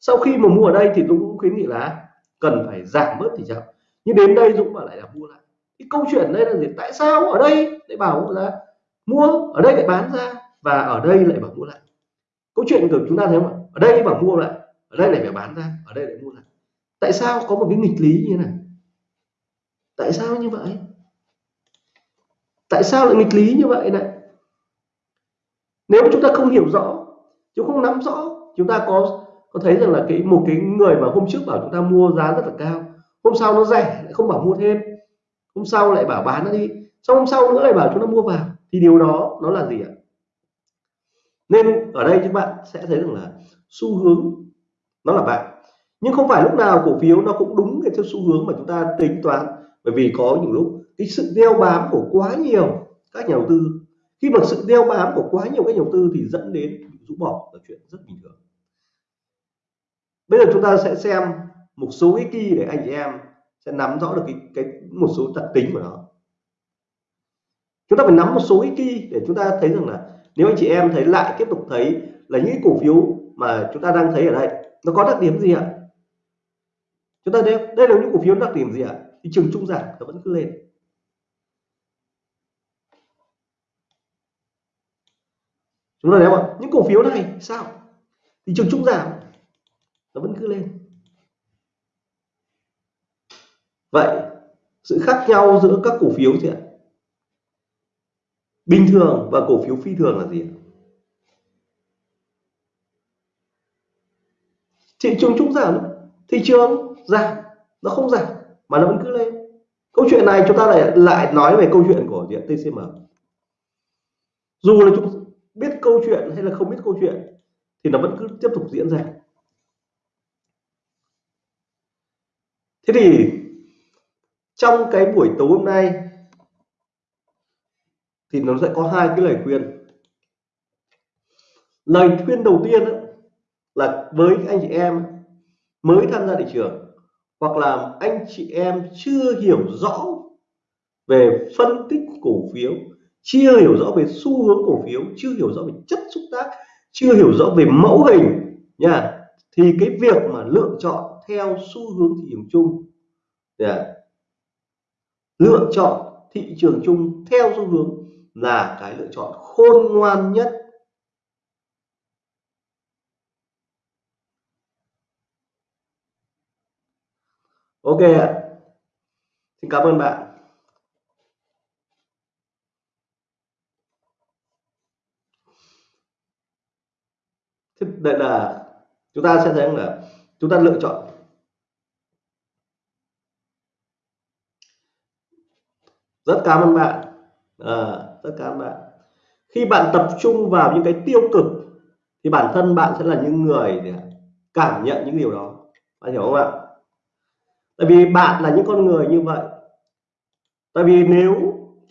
sau khi mà mua ở đây thì Dũng cũng khuyến nghị là cần phải giảm bớt thì chậm nhưng đến đây Dũng bảo lại là mua lại. Cái câu chuyện đây là gì? Tại sao ở đây lại bảo là mua, ở đây lại bán ra và ở đây lại bảo mua lại? Câu chuyện của chúng ta thấy không ạ? Ở đây bảo mua lại, ở đây lại phải bán ra, ở đây lại mua lại. Tại sao có một cái nghịch lý như thế này? Tại sao như vậy? Tại sao lại nghịch lý như vậy này? Nếu chúng ta không hiểu rõ, chúng không nắm rõ, chúng ta có có thấy rằng là cái, một cái người mà hôm trước bảo chúng ta mua giá rất là cao, hôm sau nó rẻ, lại không bảo mua thêm. Hôm sau lại bảo bán nó đi, xong hôm sau nữa lại bảo chúng ta mua vào, thì điều đó nó là gì ạ? Nên ở đây các bạn sẽ thấy rằng là xu hướng nó là bạn nhưng không phải lúc nào cổ phiếu nó cũng đúng cái theo xu hướng mà chúng ta tính toán, bởi vì có những lúc cái sự đeo bám của quá nhiều các nhà đầu tư. Khi mà sự đeo bám của quá nhiều các nhà đầu tư thì dẫn đến rũ bỏ là chuyện rất bình thường bây giờ chúng ta sẽ xem một số cái key để anh chị em sẽ nắm rõ được cái, cái một số đặc tính của nó. Chúng ta phải nắm một số cái key để chúng ta thấy rằng là nếu anh chị em thấy lại tiếp tục thấy là những cổ phiếu mà chúng ta đang thấy ở đây nó có đặc điểm gì ạ? Chúng ta thấy đây là những cổ phiếu đặc điểm gì ạ? Thị trường trung giảm nó vẫn cứ lên. Chúng ta thấy không những cổ phiếu này sao? Thị trường trung giảm nó vẫn cứ lên. Vậy, sự khác nhau giữa các cổ phiếu gì ạ? Bình thường và cổ phiếu phi thường là gì ạ? Thị trường chung giảm, thị trường giảm. Nó không giảm, mà nó vẫn cứ lên. Câu chuyện này chúng ta lại lại nói về câu chuyện của diện TCM dù là chúng biết câu chuyện hay là không biết câu chuyện, thì nó vẫn cứ tiếp tục diễn ra. Thế thì trong cái buổi tối hôm nay thì nó sẽ có hai cái lời khuyên. Lời khuyên đầu tiên đó, là với anh chị em mới tham gia thị trường hoặc là anh chị em chưa hiểu rõ về phân tích cổ phiếu chưa hiểu rõ về xu hướng cổ phiếu chưa hiểu rõ về chất xúc tác chưa hiểu rõ về mẫu hình nha thì cái việc mà lựa chọn theo xu hướng thị trường chung. Yeah. À? lựa chọn thị trường chung theo xu hướng là cái lựa chọn khôn ngoan nhất. Ok ạ. Xin cảm ơn bạn. Thế đây là chúng ta sẽ thấy là chúng ta lựa chọn rất cảm ơn bạn. À, rất cảm ơn bạn. Khi bạn tập trung vào những cái tiêu cực thì bản thân bạn sẽ là những người cảm nhận những điều đó. Bạn hiểu không ạ? Tại vì bạn là những con người như vậy. Tại vì nếu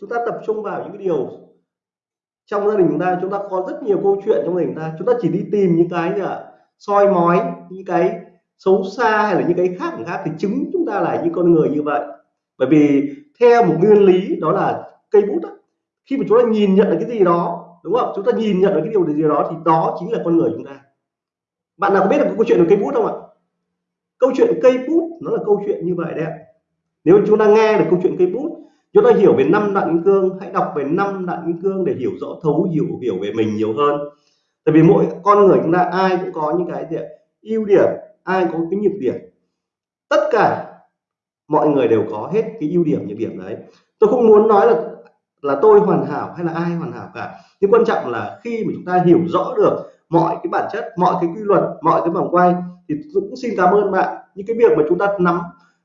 chúng ta tập trung vào những cái điều trong gia đình chúng ta chúng ta có rất nhiều câu chuyện trong gia đình ta chúng ta chỉ đi tìm những cái là soi mói những cái xấu xa hay là những cái khác khác thì chứng chúng ta là những con người như vậy. Bởi vì theo một nguyên lý đó là cây bút đó, khi mà chúng ta nhìn nhận được cái gì đó đúng không? Chúng ta nhìn nhận được cái điều gì đó thì đó chính là con người chúng ta. Bạn nào có biết được câu chuyện về cây bút không ạ? Câu chuyện cây bút nó là câu chuyện như vậy đấy nếu chúng ta nghe được câu chuyện cây bút chúng ta hiểu về năm đoạn kim cương hãy đọc về năm đoạn kim cương để hiểu rõ thấu hiểu hiểu về mình nhiều hơn. Tại vì mỗi con người chúng ta ai cũng có những cái gì ưu điểm ai có cái nhược điểm. Tất cả mọi người đều có hết cái ưu điểm, nhược điểm đấy. Tôi không muốn nói là là tôi hoàn hảo hay là ai hoàn hảo cả. Nhưng quan trọng là khi mà chúng ta hiểu rõ được mọi cái bản chất, mọi cái quy luật, mọi cái vòng quay, thì cũng xin cảm ơn bạn. Những cái việc mà chúng ta nắm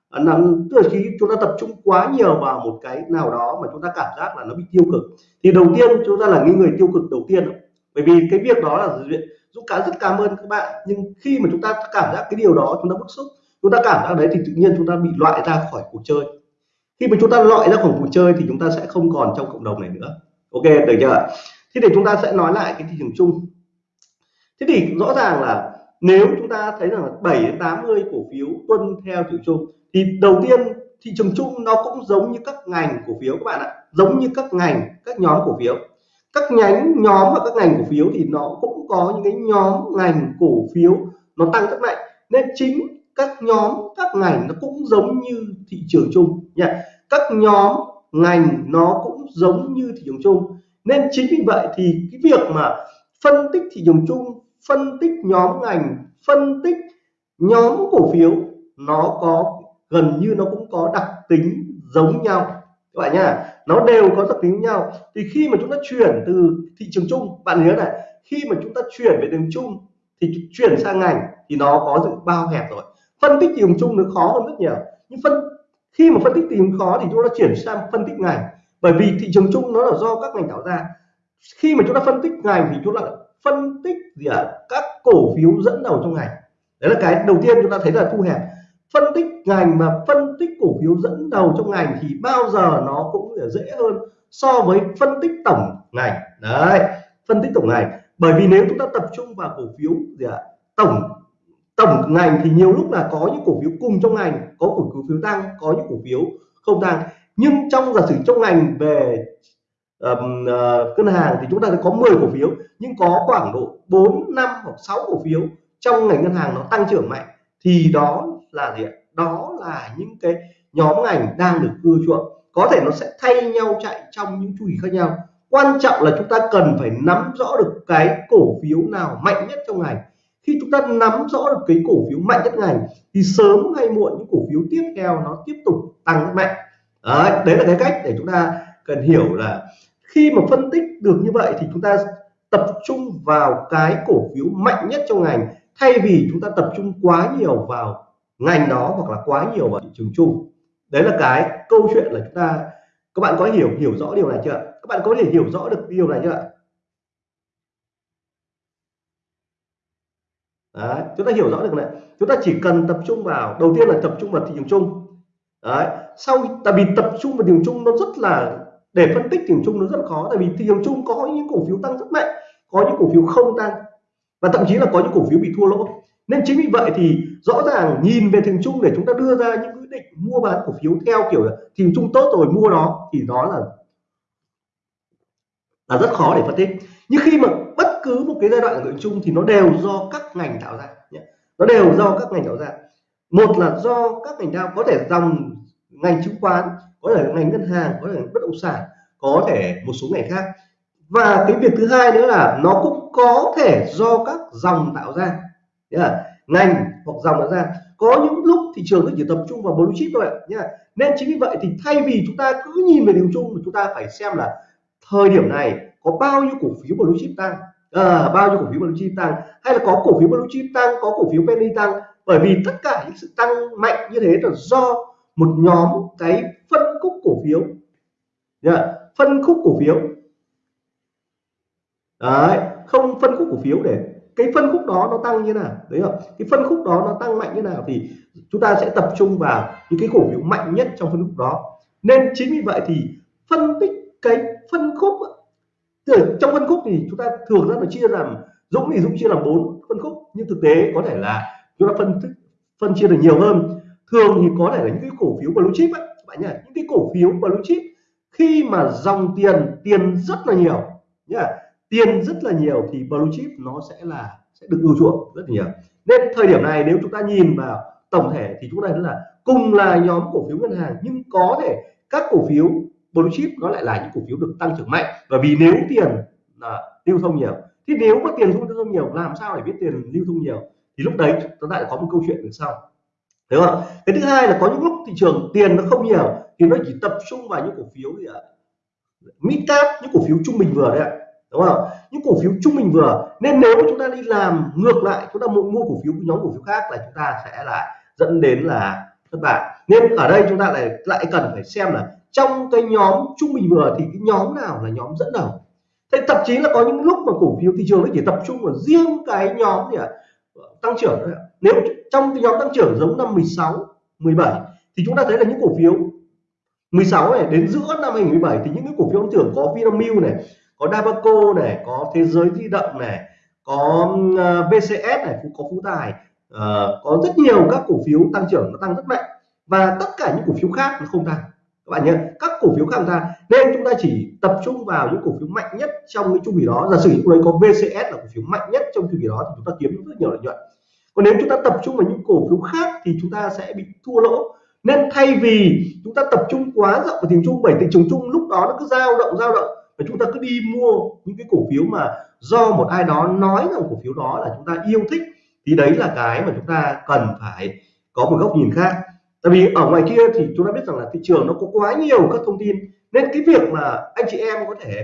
à, nắm, tức là khi chúng ta tập trung quá nhiều vào một cái nào đó mà chúng ta cảm giác là nó bị tiêu cực, thì đầu tiên chúng ta là những người tiêu cực đầu tiên. Bởi vì cái việc đó là Dũng cá rất cảm ơn các bạn, nhưng khi mà chúng ta cảm giác cái điều đó chúng ta bức xúc chúng ta cảm giác đấy thì tự nhiên chúng ta bị loại ra khỏi cuộc chơi. Khi mà chúng ta loại ra khỏi cuộc chơi thì chúng ta sẽ không còn trong cộng đồng này nữa. Ok, được chưa? Thế thì chúng ta sẽ nói lại cái thị trường chung. Thế thì rõ ràng là nếu chúng ta thấy rằng 7 đến 80 cổ phiếu tuân theo thị trường chung, thì đầu tiên thị trường chung nó cũng giống như các ngành cổ phiếu các bạn ạ. Giống như các ngành, các nhóm cổ phiếu. Các nhánh, nhóm và các ngành cổ phiếu thì nó cũng có những cái nhóm ngành cổ phiếu nó tăng rất mạnh. Nên chính các nhóm, các ngành nó cũng giống như thị trường chung nha. Các nhóm, ngành nó cũng giống như thị trường chung. Nên chính vì vậy thì cái việc mà phân tích thị trường chung, phân tích nhóm ngành, phân tích nhóm cổ phiếu, nó có, gần như nó cũng có đặc tính giống nhau. Các bạn nhá, nó đều có đặc tính nhau. Thì khi mà chúng ta chuyển từ thị trường chung, bạn nhớ này, khi mà chúng ta chuyển về thị trường chung thì chuyển sang ngành thì nó có sự bao hẹp rồi phân tích thị trường chung nó khó hơn rất nhiều. Nhưng phân, khi mà phân tích tìm khó thì chúng ta chuyển sang phân tích ngành. Bởi vì thị trường chung nó là do các ngành tạo ra. Khi mà chúng ta phân tích ngành thì chúng ta phân tích gì ạ? À? các cổ phiếu dẫn đầu trong ngành. Đấy là cái đầu tiên chúng ta thấy là thu hẹp. Phân tích ngành mà phân tích cổ phiếu dẫn đầu trong ngành thì bao giờ nó cũng dễ hơn so với phân tích tổng ngành. Đấy, phân tích tổng ngành. Bởi vì nếu chúng ta tập trung vào cổ phiếu gì ạ? À? tổng tổng ngành thì nhiều lúc là có những cổ phiếu cùng trong ngành có cổ phiếu tăng có những cổ phiếu không tăng. Nhưng trong giả sử trong ngành về um, uh, ngân hàng thì chúng ta có 10 cổ phiếu nhưng có khoảng độ 4 năm hoặc 6 cổ phiếu trong ngành ngân hàng nó tăng trưởng mạnh thì đó là gì ạ? Đó là những cái nhóm ngành đang được ưa chuộng. Có thể nó sẽ thay nhau chạy trong những chu kỳ khác nhau. Quan trọng là chúng ta cần phải nắm rõ được cái cổ phiếu nào mạnh nhất trong ngành khi chúng ta nắm rõ được cái cổ phiếu mạnh nhất ngành thì sớm hay muộn những cổ phiếu tiếp theo nó tiếp tục tăng mạnh. Đấy, đấy là cái cách để chúng ta cần hiểu là khi mà phân tích được như vậy thì chúng ta tập trung vào cái cổ phiếu mạnh nhất trong ngành thay vì chúng ta tập trung quá nhiều vào ngành đó hoặc là quá nhiều vào thị trường chung. Đấy là cái câu chuyện là chúng ta các bạn có hiểu hiểu rõ điều này chưa các bạn có thể hiểu rõ được điều này chưa Đấy, chúng ta hiểu rõ được này. Chúng ta chỉ cần tập trung vào đầu tiên là tập trung vào thị trường chung. Đấy sau tại vì tập trung vào thị trường chung nó rất là để phân tích thị trường chung nó rất là khó tại vì thị trường chung có những cổ phiếu tăng rất mạnh có những cổ phiếu không tăng và thậm chí là có những cổ phiếu bị thua lỗ. Nên chính vì vậy thì rõ ràng nhìn về thị trường chung để chúng ta đưa ra những quyết định mua bán cổ phiếu theo kiểu là thị trường chung tốt rồi mua đó thì đó là là rất khó để phân tích. Nhưng khi mà cứ một cái giai đoạn của chung thì nó đều do các ngành tạo ra nhé. nó đều do các ngành tạo ra. Một là do các ngành tạo có thể dòng ngành chứng khoán, có thể ngành ngân hàng, có thể bất động sản, có thể một số ngành khác. Và cái việc thứ hai nữa là nó cũng có thể do các dòng tạo ra. Là ngành hoặc dòng tạo ra. Có những lúc thị trường nó chỉ tập trung vào blue chip thôi nhá nên chính vì vậy thì thay vì chúng ta cứ nhìn về điều chung chúng ta phải xem là thời điểm này có bao nhiêu cổ phiếu blue chip tăng à, bao nhiêu cổ phiếu blue chip tăng? Hay là có cổ phiếu blue chip tăng có cổ phiếu penny tăng? Bởi vì tất cả những sự tăng mạnh như thế là do một nhóm cái phân khúc cổ phiếu. Yeah. phân khúc cổ phiếu. Đấy, không phân khúc cổ phiếu để cái phân khúc đó nó tăng như nào đấy không? Cái phân khúc đó nó tăng mạnh như nào thì chúng ta sẽ tập trung vào những cái cổ phiếu mạnh nhất trong phân khúc đó. Nên chính vì vậy thì phân tích cái phân khúc trong phân khúc thì chúng ta thường rất là chia làm Dũng thì Dũng chia làm bốn phân khúc nhưng thực tế có thể là chúng ta phân tích phân chia được nhiều hơn. Thường thì có thể là những cái cổ phiếu blue chip ấy, các bạn nhỉ những cái cổ phiếu blue chip khi mà dòng tiền tiền rất là nhiều nhá tiền rất là nhiều thì blue chip nó sẽ là sẽ được ưu chuộng rất là nhiều. Nên thời điểm này nếu chúng ta nhìn vào tổng thể thì chúng ta thấy là cùng là nhóm cổ phiếu ngân hàng nhưng có thể các cổ phiếu blue chip nó lại là những cổ phiếu được tăng trưởng mạnh. Bởi vì nếu tiền là lưu thông nhiều thì nếu mà tiền lưu thông nhiều làm sao để biết tiền lưu thông nhiều? Thì lúc đấy chúng ta lại có một câu chuyện đằng sau. Thế không cái thứ hai là có những lúc thị trường tiền nó không nhiều thì nó chỉ tập trung vào những cổ phiếu gì ạ? Mid cap những cổ phiếu trung bình vừa đấy ạ. Đúng không những cổ phiếu trung bình vừa. Nên nếu chúng ta đi làm ngược lại chúng ta mua, mua cổ phiếu của nhóm cổ phiếu khác là chúng ta sẽ lại dẫn đến là thất bại. Nên ở đây chúng ta lại lại cần phải xem là trong cái nhóm trung bình vừa thì cái nhóm nào là nhóm dẫn đầu? Thế thậm chí là có những lúc mà cổ phiếu thị trường nó chỉ tập trung vào riêng cái nhóm gì ạ? Tăng trưởng thôi nếu trong cái nhóm tăng trưởng giống năm 16 17 thì chúng ta thấy là những cổ phiếu 16 này đến giữa năm 2017 thì những cái cổ phiếu tăng trưởng có Vinamilk này có Dabaco này có thế giới di động này có ờ, vcs này có phú tài uh, có rất nhiều các cổ phiếu tăng trưởng nó tăng rất mạnh. Và tất cả những cổ phiếu khác nó không tăng các bạn nhớ, các cổ phiếu khác ra, nên chúng ta chỉ tập trung vào những cổ phiếu mạnh nhất trong cái chu kỳ đó. Giả sử lúc đấy có VCS là cổ phiếu mạnh nhất trong chu kỳ đó thì chúng ta kiếm được rất nhiều lợi nhuận. Còn nếu chúng ta tập trung vào những cổ phiếu khác thì chúng ta sẽ bị thua lỗ. Nên thay vì chúng ta tập trung quá rộng vào thị trường bởi thị trường chung lúc đó nó cứ dao động dao động, và chúng ta cứ đi mua những cái cổ phiếu mà do một ai đó nói rằng cổ phiếu đó là chúng ta yêu thích, thì đấy là cái mà chúng ta cần phải có một góc nhìn khác tại vì ở ngoài kia thì chúng ta biết rằng là thị trường nó có quá nhiều các thông tin, nên cái việc mà anh chị em có thể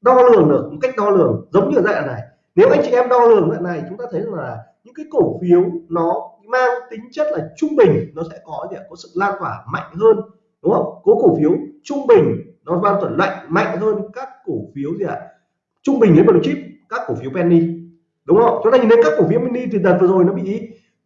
đo lường được một cách đo lường giống như dạng này. Nếu anh chị em đo lường dạng này, chúng ta thấy là những cái cổ phiếu nó mang tính chất là trung bình, nó sẽ có gì có sự lan tỏa mạnh hơn, đúng không? Có cổ phiếu trung bình, nó lan tỏa lạnh, mạnh hơn các cổ phiếu gì ạ? Trung bình đến blue chip, các cổ phiếu penny, đúng không? Chúng ta nhìn thấy các cổ phiếu penny thì đợt vừa rồi nó bị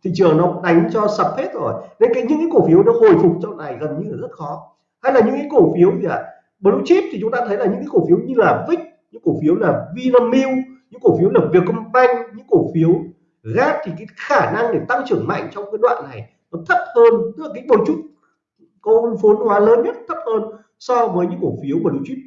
thị trường nó đánh cho sập hết rồi. Nên cái, những cái cổ phiếu nó hồi phục trong này gần như là rất khó. Hay là những cái cổ phiếu gì ạ? Blue chip thì chúng ta thấy là những cái cổ phiếu như là vic, những cổ phiếu là Vinamilk, những cổ phiếu là Vietcombank, những cổ phiếu gap thì cái khả năng để tăng trưởng mạnh trong cái đoạn này nó thấp hơn. Tức là cái một chút cô vốn hóa lớn nhất thấp hơn so với những cổ phiếu blue chip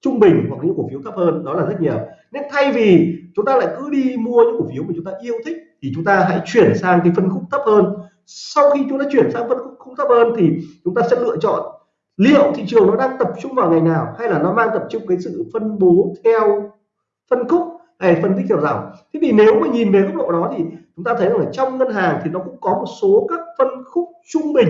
trung bình hoặc những cổ phiếu thấp hơn. Đó là rất nhiều. Nên thay vì chúng ta lại cứ đi mua những cổ phiếu mà chúng ta yêu thích thì chúng ta hãy chuyển sang cái phân khúc thấp hơn. Sau khi chúng ta chuyển sang phân khúc thấp hơn thì chúng ta sẽ lựa chọn liệu thị trường nó đang tập trung vào ngày nào hay là nó mang tập trung cái sự phân bố theo phân khúc hay phân tích theo dòng. Thế thì nếu mà nhìn về góc độ đó thì chúng ta thấy rằng là trong ngân hàng thì nó cũng có một số các phân khúc trung bình.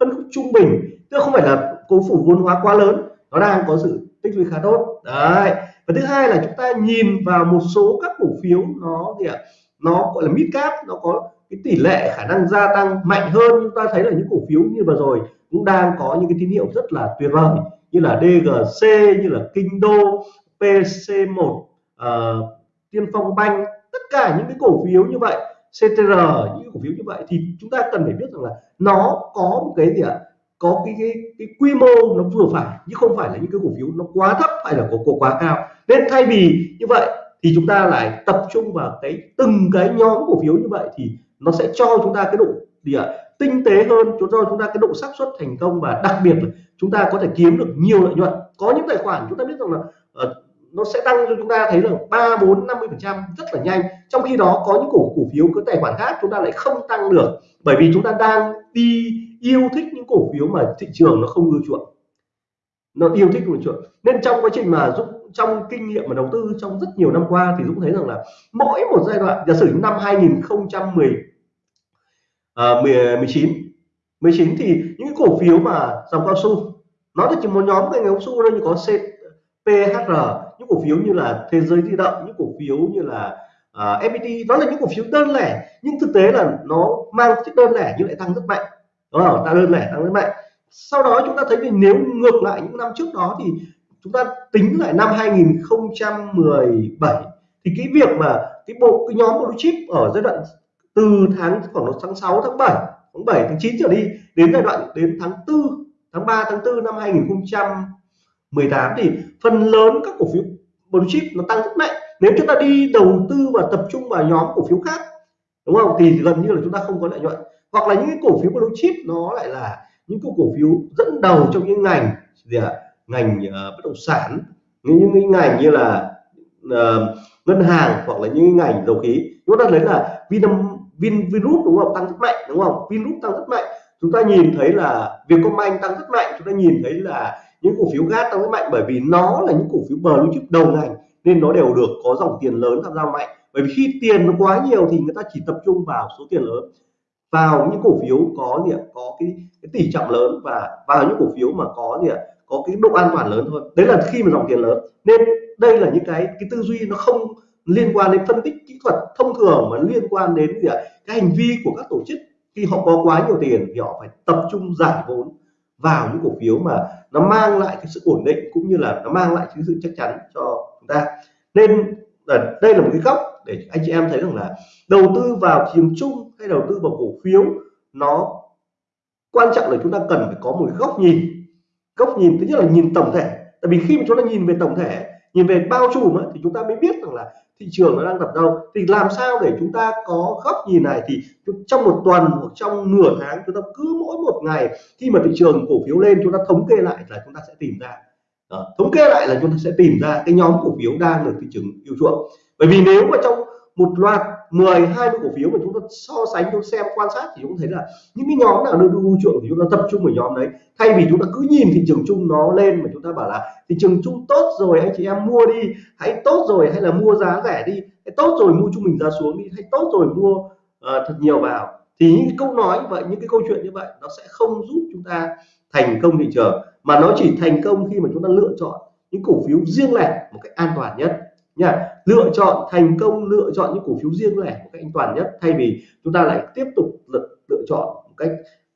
Phân khúc trung bình, tức không phải là cố phủ vốn hóa quá lớn, nó đang có sự tích lũy khá tốt. Đấy. Và thứ hai là chúng ta nhìn vào một số các cổ phiếu, nó gì ạ? Nó gọi là mid cap nó có cái tỷ lệ khả năng gia tăng mạnh hơn. Chúng ta thấy là những cổ phiếu như vừa rồi cũng đang có những cái tín hiệu rất là tuyệt vời như là DGC như là Kinh Đô PC1 uh, ờ, Tiên Phong Banh. Tất cả những cái cổ phiếu như vậy CTR những cổ phiếu như vậy thì chúng ta cần phải biết rằng là nó có một cái gì ạ? Có cái, cái cái quy mô nó vừa phải chứ không phải là những cái cổ phiếu nó quá thấp hay là có cổ quá cao. Nên thay vì như vậy thì chúng ta lại tập trung vào cái từng cái nhóm cổ phiếu như vậy thì nó sẽ cho chúng ta cái độ gì ạ? Tinh tế hơn cho chúng ta cái độ xác suất thành công và đặc biệt là chúng ta có thể kiếm được nhiều lợi nhuận. Có những tài khoản chúng ta biết rằng là uh, nó sẽ tăng cho chúng ta thấy là ba bốn năm mươi phần trăm rất là nhanh. Trong khi đó có những cổ cổ phiếu có tài khoản khác chúng ta lại không tăng được. Bởi vì chúng ta đang đi yêu thích những cổ phiếu mà thị trường nó không ưa chuộng nó yêu thích ưa chuột. Nên trong quá trình mà dũng trong kinh nghiệm mà đầu tư trong rất nhiều năm qua thì Dũng thấy rằng là mỗi một giai đoạn giả sử năm 2010 uh, 19 19 thì những cái cổ phiếu mà dòng cao su nó chỉ một nhóm ngành cao su thôi như có CPHR những cổ phiếu như là thế giới di động những cổ phiếu như là à, uh, FPT đó là những cổ phiếu đơn lẻ. Nhưng thực tế là nó mang chất đơn lẻ nhưng lại tăng rất mạnh. Đó là tăng đơn lẻ tăng rất mạnh sau đó chúng ta thấy thì nếu ngược lại những năm trước đó thì chúng ta tính lại năm 2017 thì cái việc mà cái bộ, cái nhóm blue chip ở giai đoạn từ tháng khoảng tháng 6 tháng 7 tháng 7 tháng 9 trở đi đến giai đoạn đến tháng 4 tháng 3 tháng 4 năm 2018 thì phần lớn các cổ phiếu blue chip nó tăng rất mạnh. Nếu chúng ta đi đầu tư và tập trung vào nhóm cổ phiếu khác, đúng không? Thì gần như là chúng ta không có lợi nhuận. Hoặc là những cái cổ phiếu blue chip nó lại là những cái cổ phiếu dẫn đầu trong những ngành gì ạ? Ngành uh, bất động sản những những ngành như là uh, ngân hàng hoặc là những ngành dầu khí. Chúng ta thấy là Vinam Vin Virus đúng không? Tăng rất mạnh đúng không? Vingroup tăng rất mạnh. Chúng ta nhìn thấy là Vietcombank tăng rất mạnh. Chúng ta nhìn thấy là những cổ phiếu gas tăng rất mạnh bởi vì nó là những cổ phiếu blue chip đầu ngành nên nó đều được có dòng tiền lớn tham gia mạnh. Bởi vì khi tiền nó quá nhiều thì người ta chỉ tập trung vào số tiền lớn vào những cổ phiếu có gì ạ? Có cái, cái tỷ trọng lớn và vào những cổ phiếu mà có gì ạ? Có cái độ an toàn lớn thôi đấy là khi mà dòng tiền lớn. Nên đây là những cái cái tư duy nó không liên quan đến phân tích kỹ thuật thông thường mà liên quan đến gì ạ? Cái hành vi của các tổ chức. Khi họ có quá nhiều tiền thì họ phải tập trung giải vốn vào những cổ phiếu mà nó mang lại cái sự ổn định cũng như là nó mang lại cái sự chắc chắn cho chúng ta. Nên ờ, đây là một cái góc để anh chị em thấy rằng là đầu tư vào thị trường chung hay đầu tư vào cổ phiếu, nó quan trọng là chúng ta cần phải có một góc nhìn. Góc nhìn thứ nhất là nhìn tổng thể. Tại vì khi mà chúng ta nhìn về tổng thể, nhìn về bao trùm thì chúng ta mới biết rằng là thị trường nó đang tập đâu. Thì làm sao để chúng ta có góc nhìn này? Thì trong một tuần hoặc trong nửa tháng chúng ta cứ mỗi một ngày, khi mà thị trường cổ phiếu lên, chúng ta thống kê lại là chúng ta sẽ tìm ra. Đó. thống kê lại là chúng ta sẽ tìm ra cái nhóm cổ phiếu đang được thị trường yêu chuộng bởi vì nếu mà trong một loạt 10 20 cổ phiếu mà chúng ta so sánh chúng xem quan sát thì chúng thấy là những cái nhóm nào được ưu chuộng thì chúng ta tập trung vào nhóm đấy. Thay vì chúng ta cứ nhìn thị trường chung nó lên mà chúng ta bảo là thị trường chung tốt rồi anh chị em mua đi hãy tốt rồi hay là mua giá rẻ đi hay tốt rồi mua trung bình giá xuống đi hay tốt rồi mua uh, thật nhiều vào. Thì những câu nói như vậy những cái câu chuyện như vậy nó sẽ không giúp chúng ta thành công thị trường mà nó chỉ thành công khi mà chúng ta lựa chọn những cổ phiếu riêng lẻ một cách an toàn nhất nha lựa chọn thành công lựa chọn những cổ phiếu riêng lẻ một cách an toàn nhất thay vì chúng ta lại tiếp tục lựa, lựa chọn một cách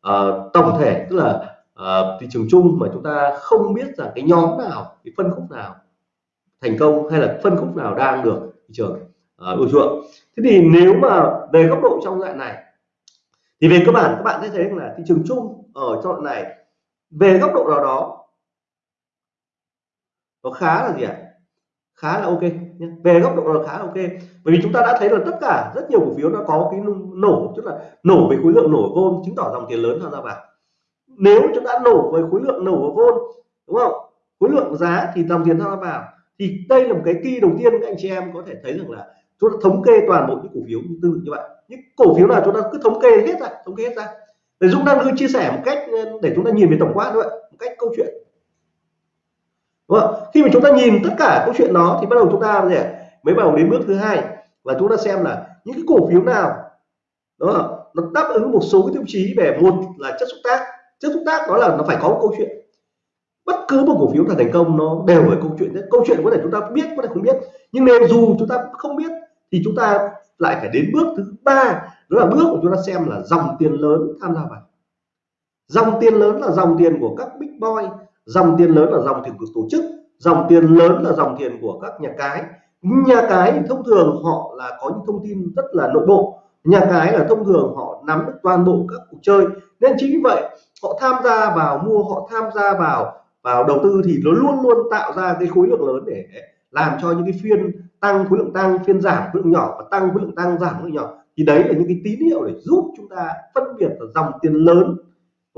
uh, tổng thể tức là uh, thị trường chung mà chúng ta không biết rằng cái nhóm nào cái phân khúc nào thành công hay là phân khúc nào đang được thị trường ờ, ưa uh, chuộng thế thì nếu mà về góc độ trong dạng này thì về cơ bản các bạn sẽ thấy là thị trường chung ở trong đoạn này về góc độ nào đó nó khá là gì ạ à? Khá là ok nhé. về góc độ là khá là ok. Bởi vì chúng ta đã thấy là tất cả rất nhiều cổ phiếu nó có cái nổ, tức là nổ về khối lượng nổ vôn chứng tỏ dòng tiền lớn tham gia vào nếu chúng ta nổ về khối lượng nổ vôn đúng không? Khối lượng giá thì dòng tiền tham gia vào thì đây là một cái kỳ đầu tiên các anh chị em có thể thấy rằng là chúng ta thống kê toàn bộ những cổ phiếu như tương tự như vậy. Những cổ phiếu nào chúng ta cứ thống kê hết ra, thống kê hết ra. Để Dũng đang cứ chia sẻ một cách để chúng ta nhìn về tổng quát thôi một cách câu chuyện đúng không? khi mà chúng ta nhìn tất cả câu chuyện đó thì bắt đầu chúng ta gì mới bắt đầu đến bước thứ hai và chúng ta xem là những cái cổ phiếu nào đó nó đáp ứng một số cái tiêu chí về một là chất xúc tác. Chất xúc tác đó là nó phải có một câu chuyện. Bất cứ một cổ phiếu là thành công nó đều phải câu chuyện câu chuyện có thể chúng ta biết, có thể không biết. Nhưng nếu dù chúng ta không biết thì chúng ta lại phải đến bước thứ ba. Đó là bước của chúng ta xem là dòng tiền lớn tham gia vào. Dòng tiền lớn là dòng tiền của các big boy dòng tiền lớn là dòng tiền của tổ chức, dòng tiền lớn là dòng tiền của các nhà cái. Nhà cái thông thường họ là có những thông tin rất là nội bộ. Nhà cái là thông thường họ nắm được toàn bộ các cuộc chơi. Nên chính vì vậy, họ tham gia vào mua, họ tham gia vào vào đầu tư thì nó luôn luôn tạo ra cái khối lượng lớn để làm cho những cái phiên tăng khối lượng tăng, phiên giảm khối lượng nhỏ và tăng khối lượng tăng giảm khối lượng nhỏ. Thì đấy là những cái tín hiệu để giúp chúng ta phân biệt dòng tiền lớn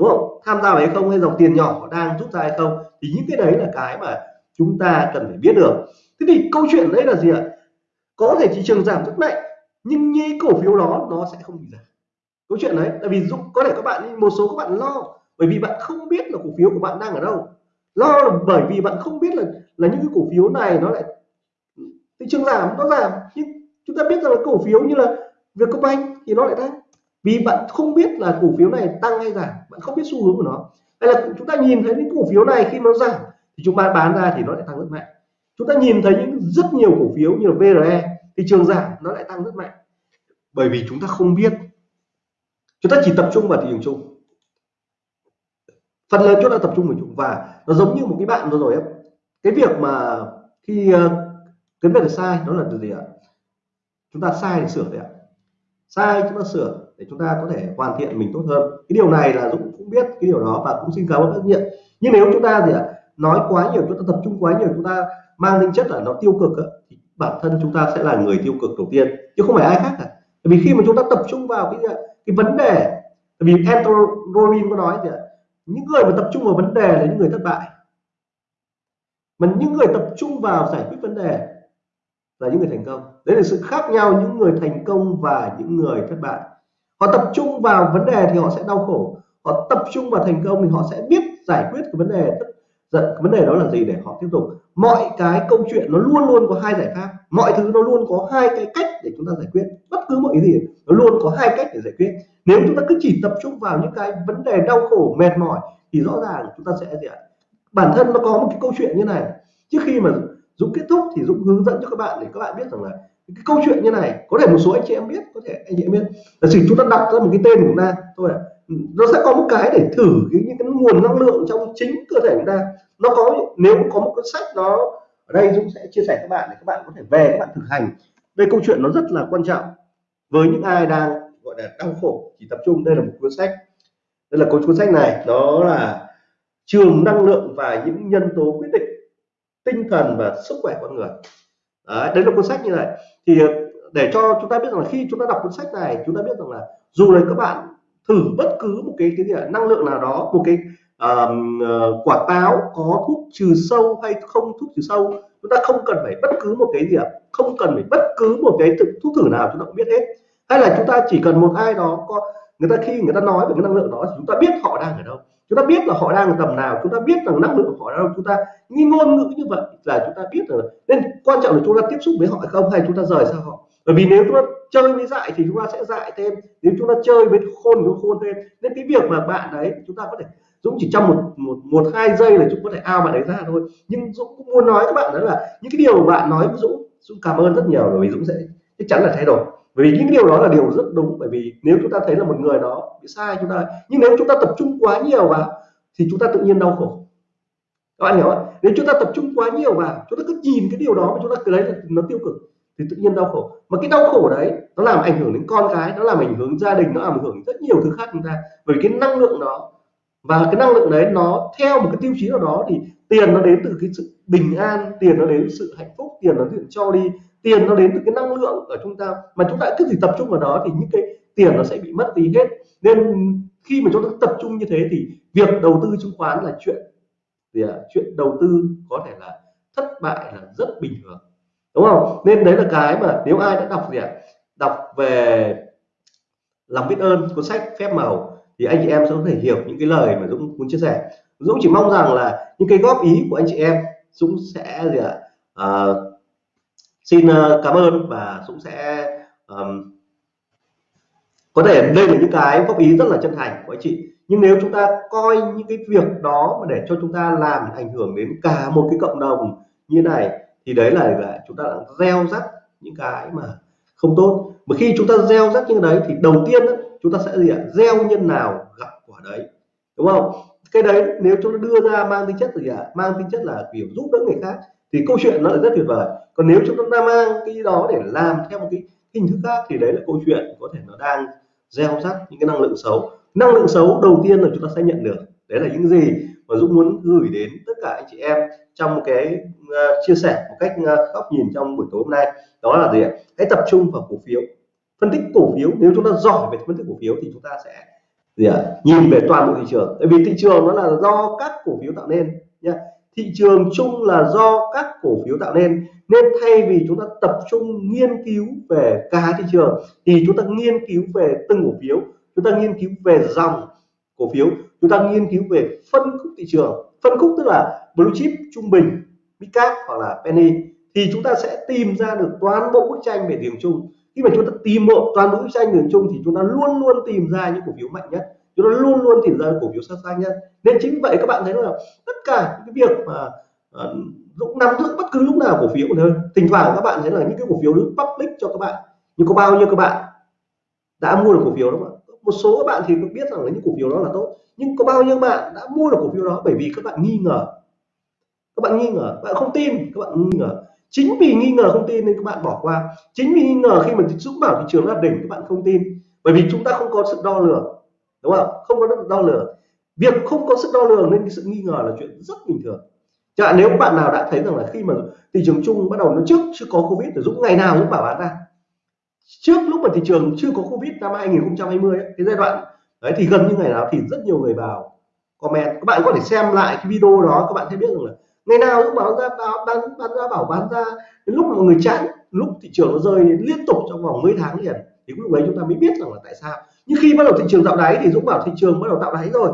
đúng không? Tham gia vào hay không hay dòng tiền nhỏ đang rút ra hay không thì những cái đấy là cái mà chúng ta cần phải biết được. Thế thì câu chuyện đấy là gì ạ? Có thể thị trường giảm rất mạnh, nhưng như cổ phiếu đó nó sẽ không bị giảm. Câu chuyện đấy, tại vì dũng có thể các bạn một số các bạn lo, bởi vì bạn không biết là cổ phiếu của bạn đang ở đâu. Lo là bởi vì bạn không biết là là những cái cổ phiếu này nó lại, thị trường giảm, nó giảm. Nhưng chúng ta biết rằng là cổ phiếu như là Vietcombank thì nó lại tăng vì bạn không biết là cổ phiếu này tăng hay giảm bạn không biết xu hướng của nó. Hay là chúng ta nhìn thấy những cổ phiếu này khi nó giảm thì chúng ta bán ra thì nó lại tăng rất mạnh. Chúng ta nhìn thấy những rất nhiều cổ phiếu như là VRE thị trường giảm nó lại tăng rất mạnh. Bởi vì chúng ta không biết. Chúng ta chỉ tập trung vào thị trường chung. Phần lớn chúng ta tập trung vào chung. Và nó giống như một cái bạn vừa rồi ấy, cái việc mà khi ờ, cái việc sai đó là gì ạ? Chúng ta sai thì sửa đấy ạ. Sai chúng ta sửa để chúng ta có thể hoàn thiện mình tốt hơn. Cái điều này là Dũng cũng biết cái điều đó và cũng xin cảm ơn trách nhiệm. Nhưng nếu chúng ta gì ạ, nói quá nhiều, chúng ta tập trung quá nhiều, chúng ta mang tính chất là nó tiêu cực thì bản thân chúng ta sẽ là người tiêu cực đầu tiên, chứ không phải ai khác cả. Bởi vì khi mà chúng ta tập trung vào cái cái vấn đề vì Anthony Robbins có nói gì ạ, những người mà tập trung vào vấn đề là những người thất bại. Mà những người tập trung vào giải quyết vấn đề là những người thành công. Đấy là sự khác nhau, những người thành công và những người thất bại họ tập trung vào vấn đề thì họ sẽ đau khổ. Họ tập trung vào thành công thì họ sẽ biết giải quyết cái vấn đề giận vấn đề đó là gì để họ tiếp tục. Mọi cái câu chuyện nó luôn luôn có hai giải pháp. Mọi thứ nó luôn có hai cái cách để chúng ta giải quyết. Bất cứ mọi gì, nó luôn có hai cách để giải quyết. Nếu chúng ta cứ chỉ tập trung vào những cái vấn đề đau khổ, mệt mỏi thì rõ ràng chúng ta sẽ gì ạ? Bản thân nó có một cái câu chuyện như này. Trước khi mà Dũng kết thúc thì Dũng hướng dẫn cho các bạn để các bạn biết rằng là cái câu chuyện như này, có thể một số anh chị em biết, có thể anh chị em biết. Là chỉ chúng ta đặt ra một cái tên của chúng ta, thôi nó sẽ có một cái để thử cái những cái nguồn năng lượng trong chính cơ thể chúng ta. Nó có, nếu có một cuốn sách nó, ở đây Dũng sẽ chia sẻ các bạn để các bạn có thể về các bạn thực hành. Đây câu chuyện nó rất là quan trọng với những ai đang, gọi là, đau khổ, chỉ tập trung. Đây là một cuốn sách. Đây là cuốn sách này đó là trường năng lượng và những nhân tố quyết định tinh thần và sức khỏe con người đấy, đấy là cuốn sách như vậy thì ờ, để cho chúng ta biết rằng là khi chúng ta đọc cuốn sách này chúng ta biết rằng là dù là các bạn thử bất cứ một cái cái gì năng lượng nào đó một cái uh, quả táo có thuốc trừ sâu hay không thuốc trừ sâu chúng ta không cần phải bất cứ một cái gì ạ không cần phải bất cứ một cái thuốc thử nào chúng ta cũng biết hết. Hay là chúng ta chỉ cần một ai đó có người ta khi người ta nói về cái năng lượng đó thì chúng ta biết họ đang ở đâu chúng ta biết là họ đang ở tầm nào, chúng ta biết rằng năng lượng của họ đâu chúng ta. Nghi ngôn ngữ như vậy là chúng ta biết rồi nên quan trọng là chúng ta tiếp xúc với họ hay không, hay chúng ta rời xa họ. Bởi vì nếu chúng ta chơi với dại thì chúng ta sẽ dại thêm. Nếu chúng ta chơi với khôn thì khôn thêm. Nên cái việc mà bạn đấy chúng ta có thể Dũng chỉ trong một một một, hai giây là chúng có thể ao bạn đấy ra thôi. Nhưng Dũng cũng muốn nói các bạn đó là những cái điều bạn nói với Dũng Dũng cảm ơn rất nhiều bởi vì Dũng sẽ chắc chắn là thay đổi vì những điều đó là điều rất đúng, bởi vì nếu chúng ta thấy là một người đó bị sai chúng ta, nhưng nếu chúng ta tập trung quá nhiều vào thì chúng ta tự nhiên đau khổ. Các bạn hiểu không nếu chúng ta tập trung quá nhiều vào, chúng ta cứ nhìn cái điều đó mà chúng ta cứ đấy nó tiêu cực thì tự nhiên đau khổ. Mà cái đau khổ đấy, nó làm ảnh hưởng đến con cái, nó làm ảnh hưởng gia đình, nó làm ảnh hưởng rất nhiều thứ khác chúng ta. Bởi cái năng lượng đó, và cái năng lượng đấy nó theo một cái tiêu chí nào đó thì tiền nó đến từ cái sự bình an, tiền nó đến từ sự hạnh phúc, tiền nó đến cho đi tiền nó đến từ cái năng lượng ở chúng ta mà chúng ta cứ chỉ tập trung vào đó thì những cái tiền nó sẽ bị mất đi hết. Nên khi mà chúng ta tập trung như thế thì việc đầu tư chứng khoán là chuyện thì à, chuyện đầu tư có thể là thất bại là rất bình thường. Đúng không? Nên đấy là cái mà nếu ai đã đọc gì ạ? Đọc về lòng biết ơn cuốn sách phép màu thì anh chị em sẽ có thể hiểu những cái lời mà Dũng muốn chia sẻ. Dũng chỉ mong rằng là những cái góp ý của anh chị em Dũng sẽ gì ạ? À, xin ờ, cảm ơn và Dũng sẽ um, có thể đây là những cái góp ý rất là chân thành của anh chị. Nhưng nếu chúng ta coi những cái việc đó mà để cho chúng ta làm ảnh hưởng đến cả một cái cộng đồng như này thì đấy là, là chúng ta đang gieo rắc những cái mà không tốt. Mà khi chúng ta gieo rắc như đấy thì đầu tiên đó, chúng ta sẽ gì ạ? Gieo nhân nào gặp quả đấy đúng không? Cái đấy nếu chúng ta đưa ra mang tính chất gì ạ? Mang tính chất là kiểu giúp đỡ người khác thì câu chuyện nó là rất tuyệt vời. Còn nếu chúng ta mang cái đó để làm theo một cái hình thức khác thì đấy là câu chuyện có thể nó đang gieo rắc những cái năng lượng xấu. Năng lượng xấu đầu tiên là chúng ta sẽ nhận được. Đấy là những gì mà Dũng muốn gửi đến tất cả anh chị em trong một cái uh, chia sẻ một cách uh, góc nhìn trong buổi tối hôm nay. Đó là gì ạ? Hãy tập trung vào cổ phiếu. Phân tích cổ phiếu. Nếu chúng ta giỏi về phân tích cổ phiếu thì chúng ta sẽ gì ạ? Nhìn về toàn bộ thị trường. Tại vì thị trường nó là do các cổ phiếu tạo nên nha thị trường chung là do các cổ phiếu tạo nên. Nên thay vì chúng ta tập trung nghiên cứu về cả thị trường, thì chúng ta nghiên cứu về từng cổ phiếu, chúng ta nghiên cứu về dòng cổ phiếu, chúng ta nghiên cứu về phân khúc thị trường. Phân khúc tức là blue chip, trung bình big cap hoặc là penny. Thì chúng ta sẽ tìm ra được toàn bộ bức tranh về điểm chung. Khi mà chúng ta tìm một toàn bộ bức tranh điểm chung thì chúng ta luôn luôn tìm ra những cổ phiếu mạnh nhất chúng nó luôn luôn tìm ra cổ phiếu sát xanh nha. Nên chính vậy các bạn thấy là tất cả những cái việc mà ờ, uh, Dũng nắm giữ bất cứ lúc nào cổ phiếu thôi. Thỉnh thoảng các bạn thấy là những cái cổ phiếu đứng public cho các bạn. Nhưng có bao nhiêu các bạn đã mua được cổ phiếu đó không một số các bạn thì cũng biết rằng là những cổ phiếu đó là tốt. Nhưng có bao nhiêu bạn đã mua được cổ phiếu đó bởi vì các bạn nghi ngờ? Các bạn nghi ngờ? Bạn không tin các bạn nghi ngờ. Chính vì nghi ngờ không tin nên các bạn bỏ qua. Chính vì nghi ngờ khi mà dũng bảo thị trường là đỉnh các bạn không tin. Bởi vì chúng ta không có sự đo lường đúng không? Không có đo lường. Việc không có sức đo lường nên cái sự nghi ngờ là chuyện rất bình thường. Chẳng hạn nếu các bạn nào đã thấy rằng là khi mà thị trường chung bắt đầu nó trước chưa có covid thì dũng ngày nào dũng bảo bán ra. Trước lúc mà thị trường chưa có covid năm 2020 ấy, cái giai đoạn đấy thì gần như ngày nào thì rất nhiều người vào comment. Các bạn có thể xem lại cái video đó các bạn sẽ biết rằng là ngày nào cũng bảo ra bảo bán bán ra bảo bán ra. Đến lúc mọi người chán lúc thị trường nó rơi liên tục trong vòng mấy tháng liền thì lúc ấy chúng ta mới biết rằng là tại sao nhưng khi bắt đầu thị trường tạo đáy thì dũng bảo thị trường bắt đầu tạo đáy rồi.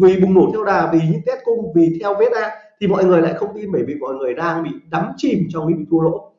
Vì bùng nổ theo đà vì những test cung vì theo vết ra thì mọi người lại không tin bởi vì mọi người đang bị đắm chìm trong cái bị thua lỗ.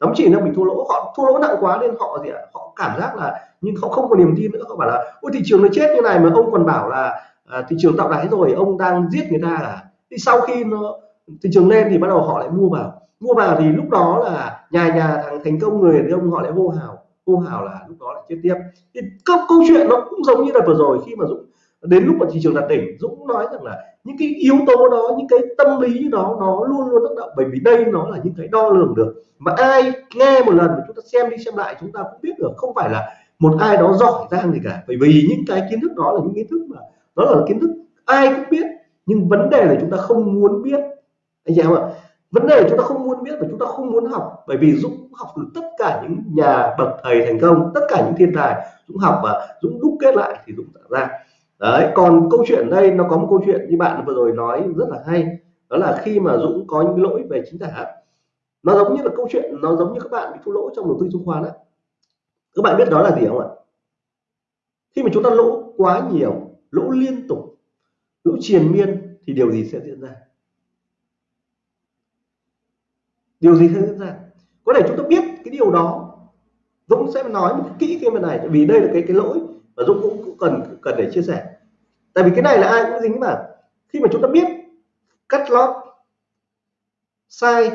Đắm chìm đang bị thua lỗ họ thua lỗ nặng quá nên họ gì ạ? Họ cảm giác là nhưng họ không có niềm tin nữa. Họ bảo là ôi thị trường nó chết như này mà ông còn bảo là à, thị trường tạo đáy rồi ông đang giết người ta à? Thì sau khi nó thị trường lên thì bắt đầu họ lại mua vào. Mua vào thì lúc đó là nhà nhà thằng thành công người thì ông họ lại hô hào cô hào là lúc đó lại chết tiếp. Thì câu, câu chuyện nó cũng giống như là vừa rồi khi mà dũng đến lúc mà thị trường đạt đỉnh dũng nói rằng là những cái yếu tố đó những cái tâm lý đó nó luôn luôn tác động. Bởi vì đây nó là những cái đo lường được. Mà ai nghe một lần mà chúng ta xem đi xem lại chúng ta cũng biết được không phải là một ai đó giỏi giang gì cả. Bởi vì những cái kiến thức đó là những kiến thức mà đó là kiến thức ai cũng biết. Nhưng vấn đề là chúng ta không muốn biết. Anh chị em ạ vấn đề chúng ta không muốn biết và chúng ta không muốn học, bởi vì dũng học từ tất cả những nhà bậc thầy thành công, tất cả những thiên tài dũng học và dũng đúc kết lại thì dũng tạo ra. Đấy, còn câu chuyện đây, nó có một câu chuyện như bạn vừa rồi nói rất là hay, đó là khi mà dũng có những lỗi về chính tả. Nó giống như là câu chuyện, nó giống như các bạn bị thua lỗ trong đầu tư chứng khoán á. Các bạn biết đó là gì không ạ? Khi mà chúng ta lỗ quá nhiều, lỗ liên tục, lỗ triền miên thì điều gì sẽ diễn ra? Điều gì diễn ra? Có thể chúng ta biết cái điều đó. Dũng sẽ nói một kỹ cái bên này vì đây là cái cái lỗi và Dũng cũng, cũng cần cần để chia sẻ. Tại vì cái này là ai cũng dính mà. Khi mà chúng ta biết cắt lót sai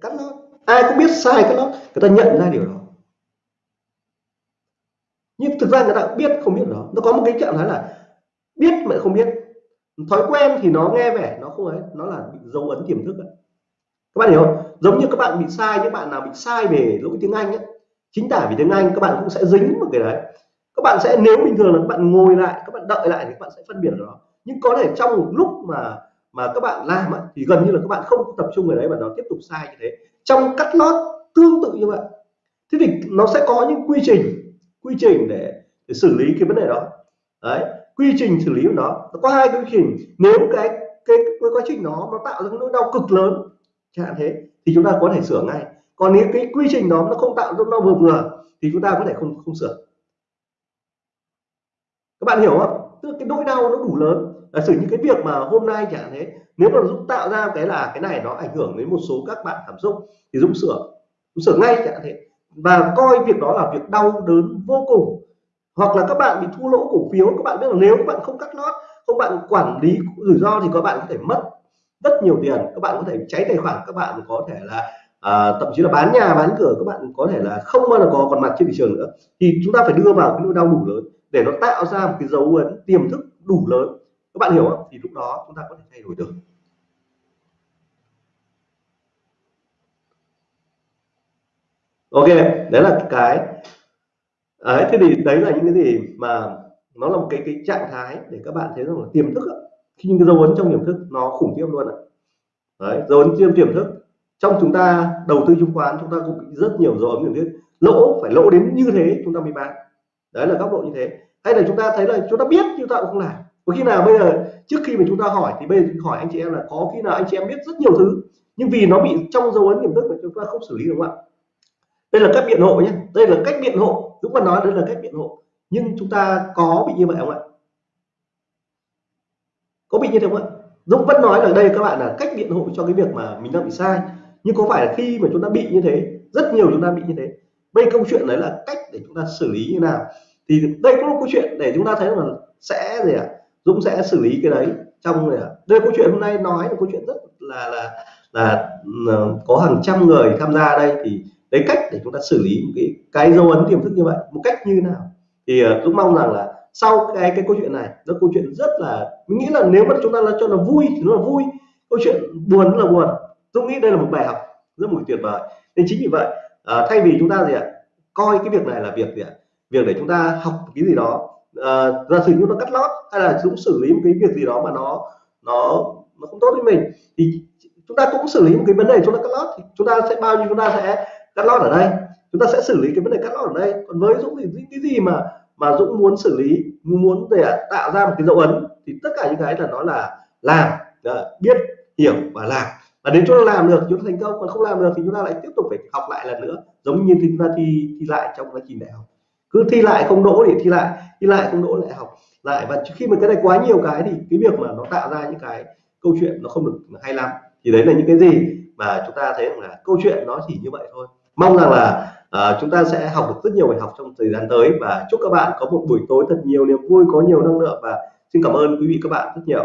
cắt lót. Ai cũng biết sai cắt lót người ta nhận ra điều đó. Nhưng thực ra người ta biết không biết đó. Nó có một cái trạng thái là biết mà không biết. Thói quen thì nó nghe vẻ nó không ấy. Nó là dấu ấn tiềm thức ấy các bạn hiểu không? Giống như các bạn bị sai những bạn nào bị sai về lỗi tiếng Anh ấy chính tả về tiếng Anh các bạn cũng sẽ dính một cái đấy. Các bạn sẽ nếu bình thường là các bạn ngồi lại các bạn đợi lại thì các bạn sẽ phân biệt được đó nhưng có thể trong một lúc mà mà các bạn làm ấy, thì gần như là các bạn không tập trung vào đấy và nó tiếp tục sai như thế. Trong cắt lót tương tự như vậy. Thế thì nó sẽ có những quy trình quy trình để, để xử lý cái vấn đề đó. Đấy quy trình xử lý của nó. Nó có hai quy trình. Nếu cái cái, cái quá trình nó nó tạo ra nỗi đau cực lớn hạn thế. Thì chúng ta có thể sửa ngay. Còn nếu cái quy trình đó nó không tạo ra nó vừa vừa, thì chúng ta có thể không không sửa. Các bạn hiểu không? Tức cái nỗi đau nó đủ lớn. Là xử những cái việc mà hôm nay chẳng hạn thế, nếu mà dũng tạo ra cái là cái này nó ảnh hưởng đến một số các bạn cảm xúc, thì dũng sửa. Dũng sửa ngay chẳng hạn thế. Và coi việc đó là việc đau đớn vô cùng. Hoặc là các bạn bị thua lỗ cổ phiếu. Các bạn biết là nếu các bạn không cắt lót, không bạn quản lý rủi ro thì các bạn có thể mất rất nhiều tiền. Các bạn có thể cháy tài khoản các bạn có thể là à, thậm chí là bán nhà bán cửa các bạn có thể là không bao giờ có còn mặt trên thị trường nữa. Thì chúng ta phải đưa vào cái nỗi đau đủ lớn để nó tạo ra một cái dấu ấn tiềm thức đủ lớn. Các bạn hiểu không? Thì lúc đó chúng ta có thể thay đổi được. Ok đấy là cái đấy thế thì đấy là những cái gì mà nó là một cái cái trạng thái để các bạn thấy rằng là tiềm thức khi những cái dấu ấn trong tiềm thức nó khủng khiếp luôn ạ. Đấy, dấu ấn trong tiềm thức, trong chúng ta đầu tư chứng khoán, chúng ta cũng bị rất nhiều dấu ấn tiềm thức. Lỗ, phải lỗ đến như thế chúng ta mới bán. Đấy là góc độ như thế. Hay là chúng ta thấy là chúng ta biết chúng ta cũng không làm. Có khi nào bây giờ, trước khi mà chúng ta hỏi thì bây giờ hỏi anh chị em là có khi nào anh chị em biết rất nhiều thứ, nhưng vì nó bị trong dấu ấn tiềm thức mà chúng ta không xử lý đúng không ạ? Đây là cách biện hộ nhé. Đây là cách biện hộ. Đúng còn nói đây là cách biện hộ. Nhưng chúng ta có bị như vậy không ạ? Có bị như thế không ạ? Dũng vẫn nói là đây các bạn là cách biện hộ cho cái việc mà mình đang bị sai. Nhưng có phải là khi mà chúng ta bị như thế rất nhiều chúng ta bị như thế vậy câu chuyện đấy là cách để chúng ta xử lý như nào? Thì đây cũng là câu chuyện để chúng ta thấy là sẽ gì ạ? À? Dũng sẽ xử lý cái đấy trong này đây câu chuyện hôm nay nói là câu chuyện rất là là là, có hàng trăm người tham gia đây. Thì đấy cách để chúng ta xử lý một cái cái dấu ấn tiềm thức như vậy một cách như thế nào? Thì ờ, Dũng mong rằng là sau cái cái câu chuyện này nó câu chuyện rất là mình nghĩ là nếu mà chúng ta là cho nó vui thì nó là vui. Câu chuyện buồn là buồn. Tôi nghĩ đây là một bài học rất một tuyệt vời. Nên chính vì vậy à, thay vì chúng ta gì ạ coi cái việc này là việc gì ạ? Việc để chúng ta học cái gì đó à, giả sử như nó cắt lót hay là chúng xử lý một cái việc gì đó mà nó nó nó không tốt với mình thì chúng ta cũng xử lý một cái vấn đề chúng ta cắt lót thì chúng ta sẽ bao nhiêu chúng ta sẽ cắt lót ở đây? Chúng ta sẽ xử lý cái vấn đề cắt lót ở đây. Còn với dũng thì những cái gì mà mà dũng muốn xử lý, muốn để tạo ra một cái dấu ấn, thì tất cả những cái là nó là làm ờ, biết, hiểu và làm. Và đến chỗ làm được, chúng ta thành công, còn không làm được thì chúng ta lại tiếp tục phải học lại lần nữa, giống như chúng ta thi thi lại trong quá trình đại học. Cứ thi lại không đỗ thì thi lại thi lại không đỗ lại học lại. Và khi mà cái này quá nhiều cái thì cái việc mà nó tạo ra những cái câu chuyện nó không được hay lắm. Thì đấy là những cái gì mà chúng ta thấy là câu chuyện nó chỉ như vậy thôi. Mong rằng là à, chúng ta sẽ học được rất nhiều bài học trong thời gian tới và chúc các bạn có một buổi tối thật nhiều niềm vui có nhiều năng lượng và xin cảm ơn quý vị các bạn rất nhiều.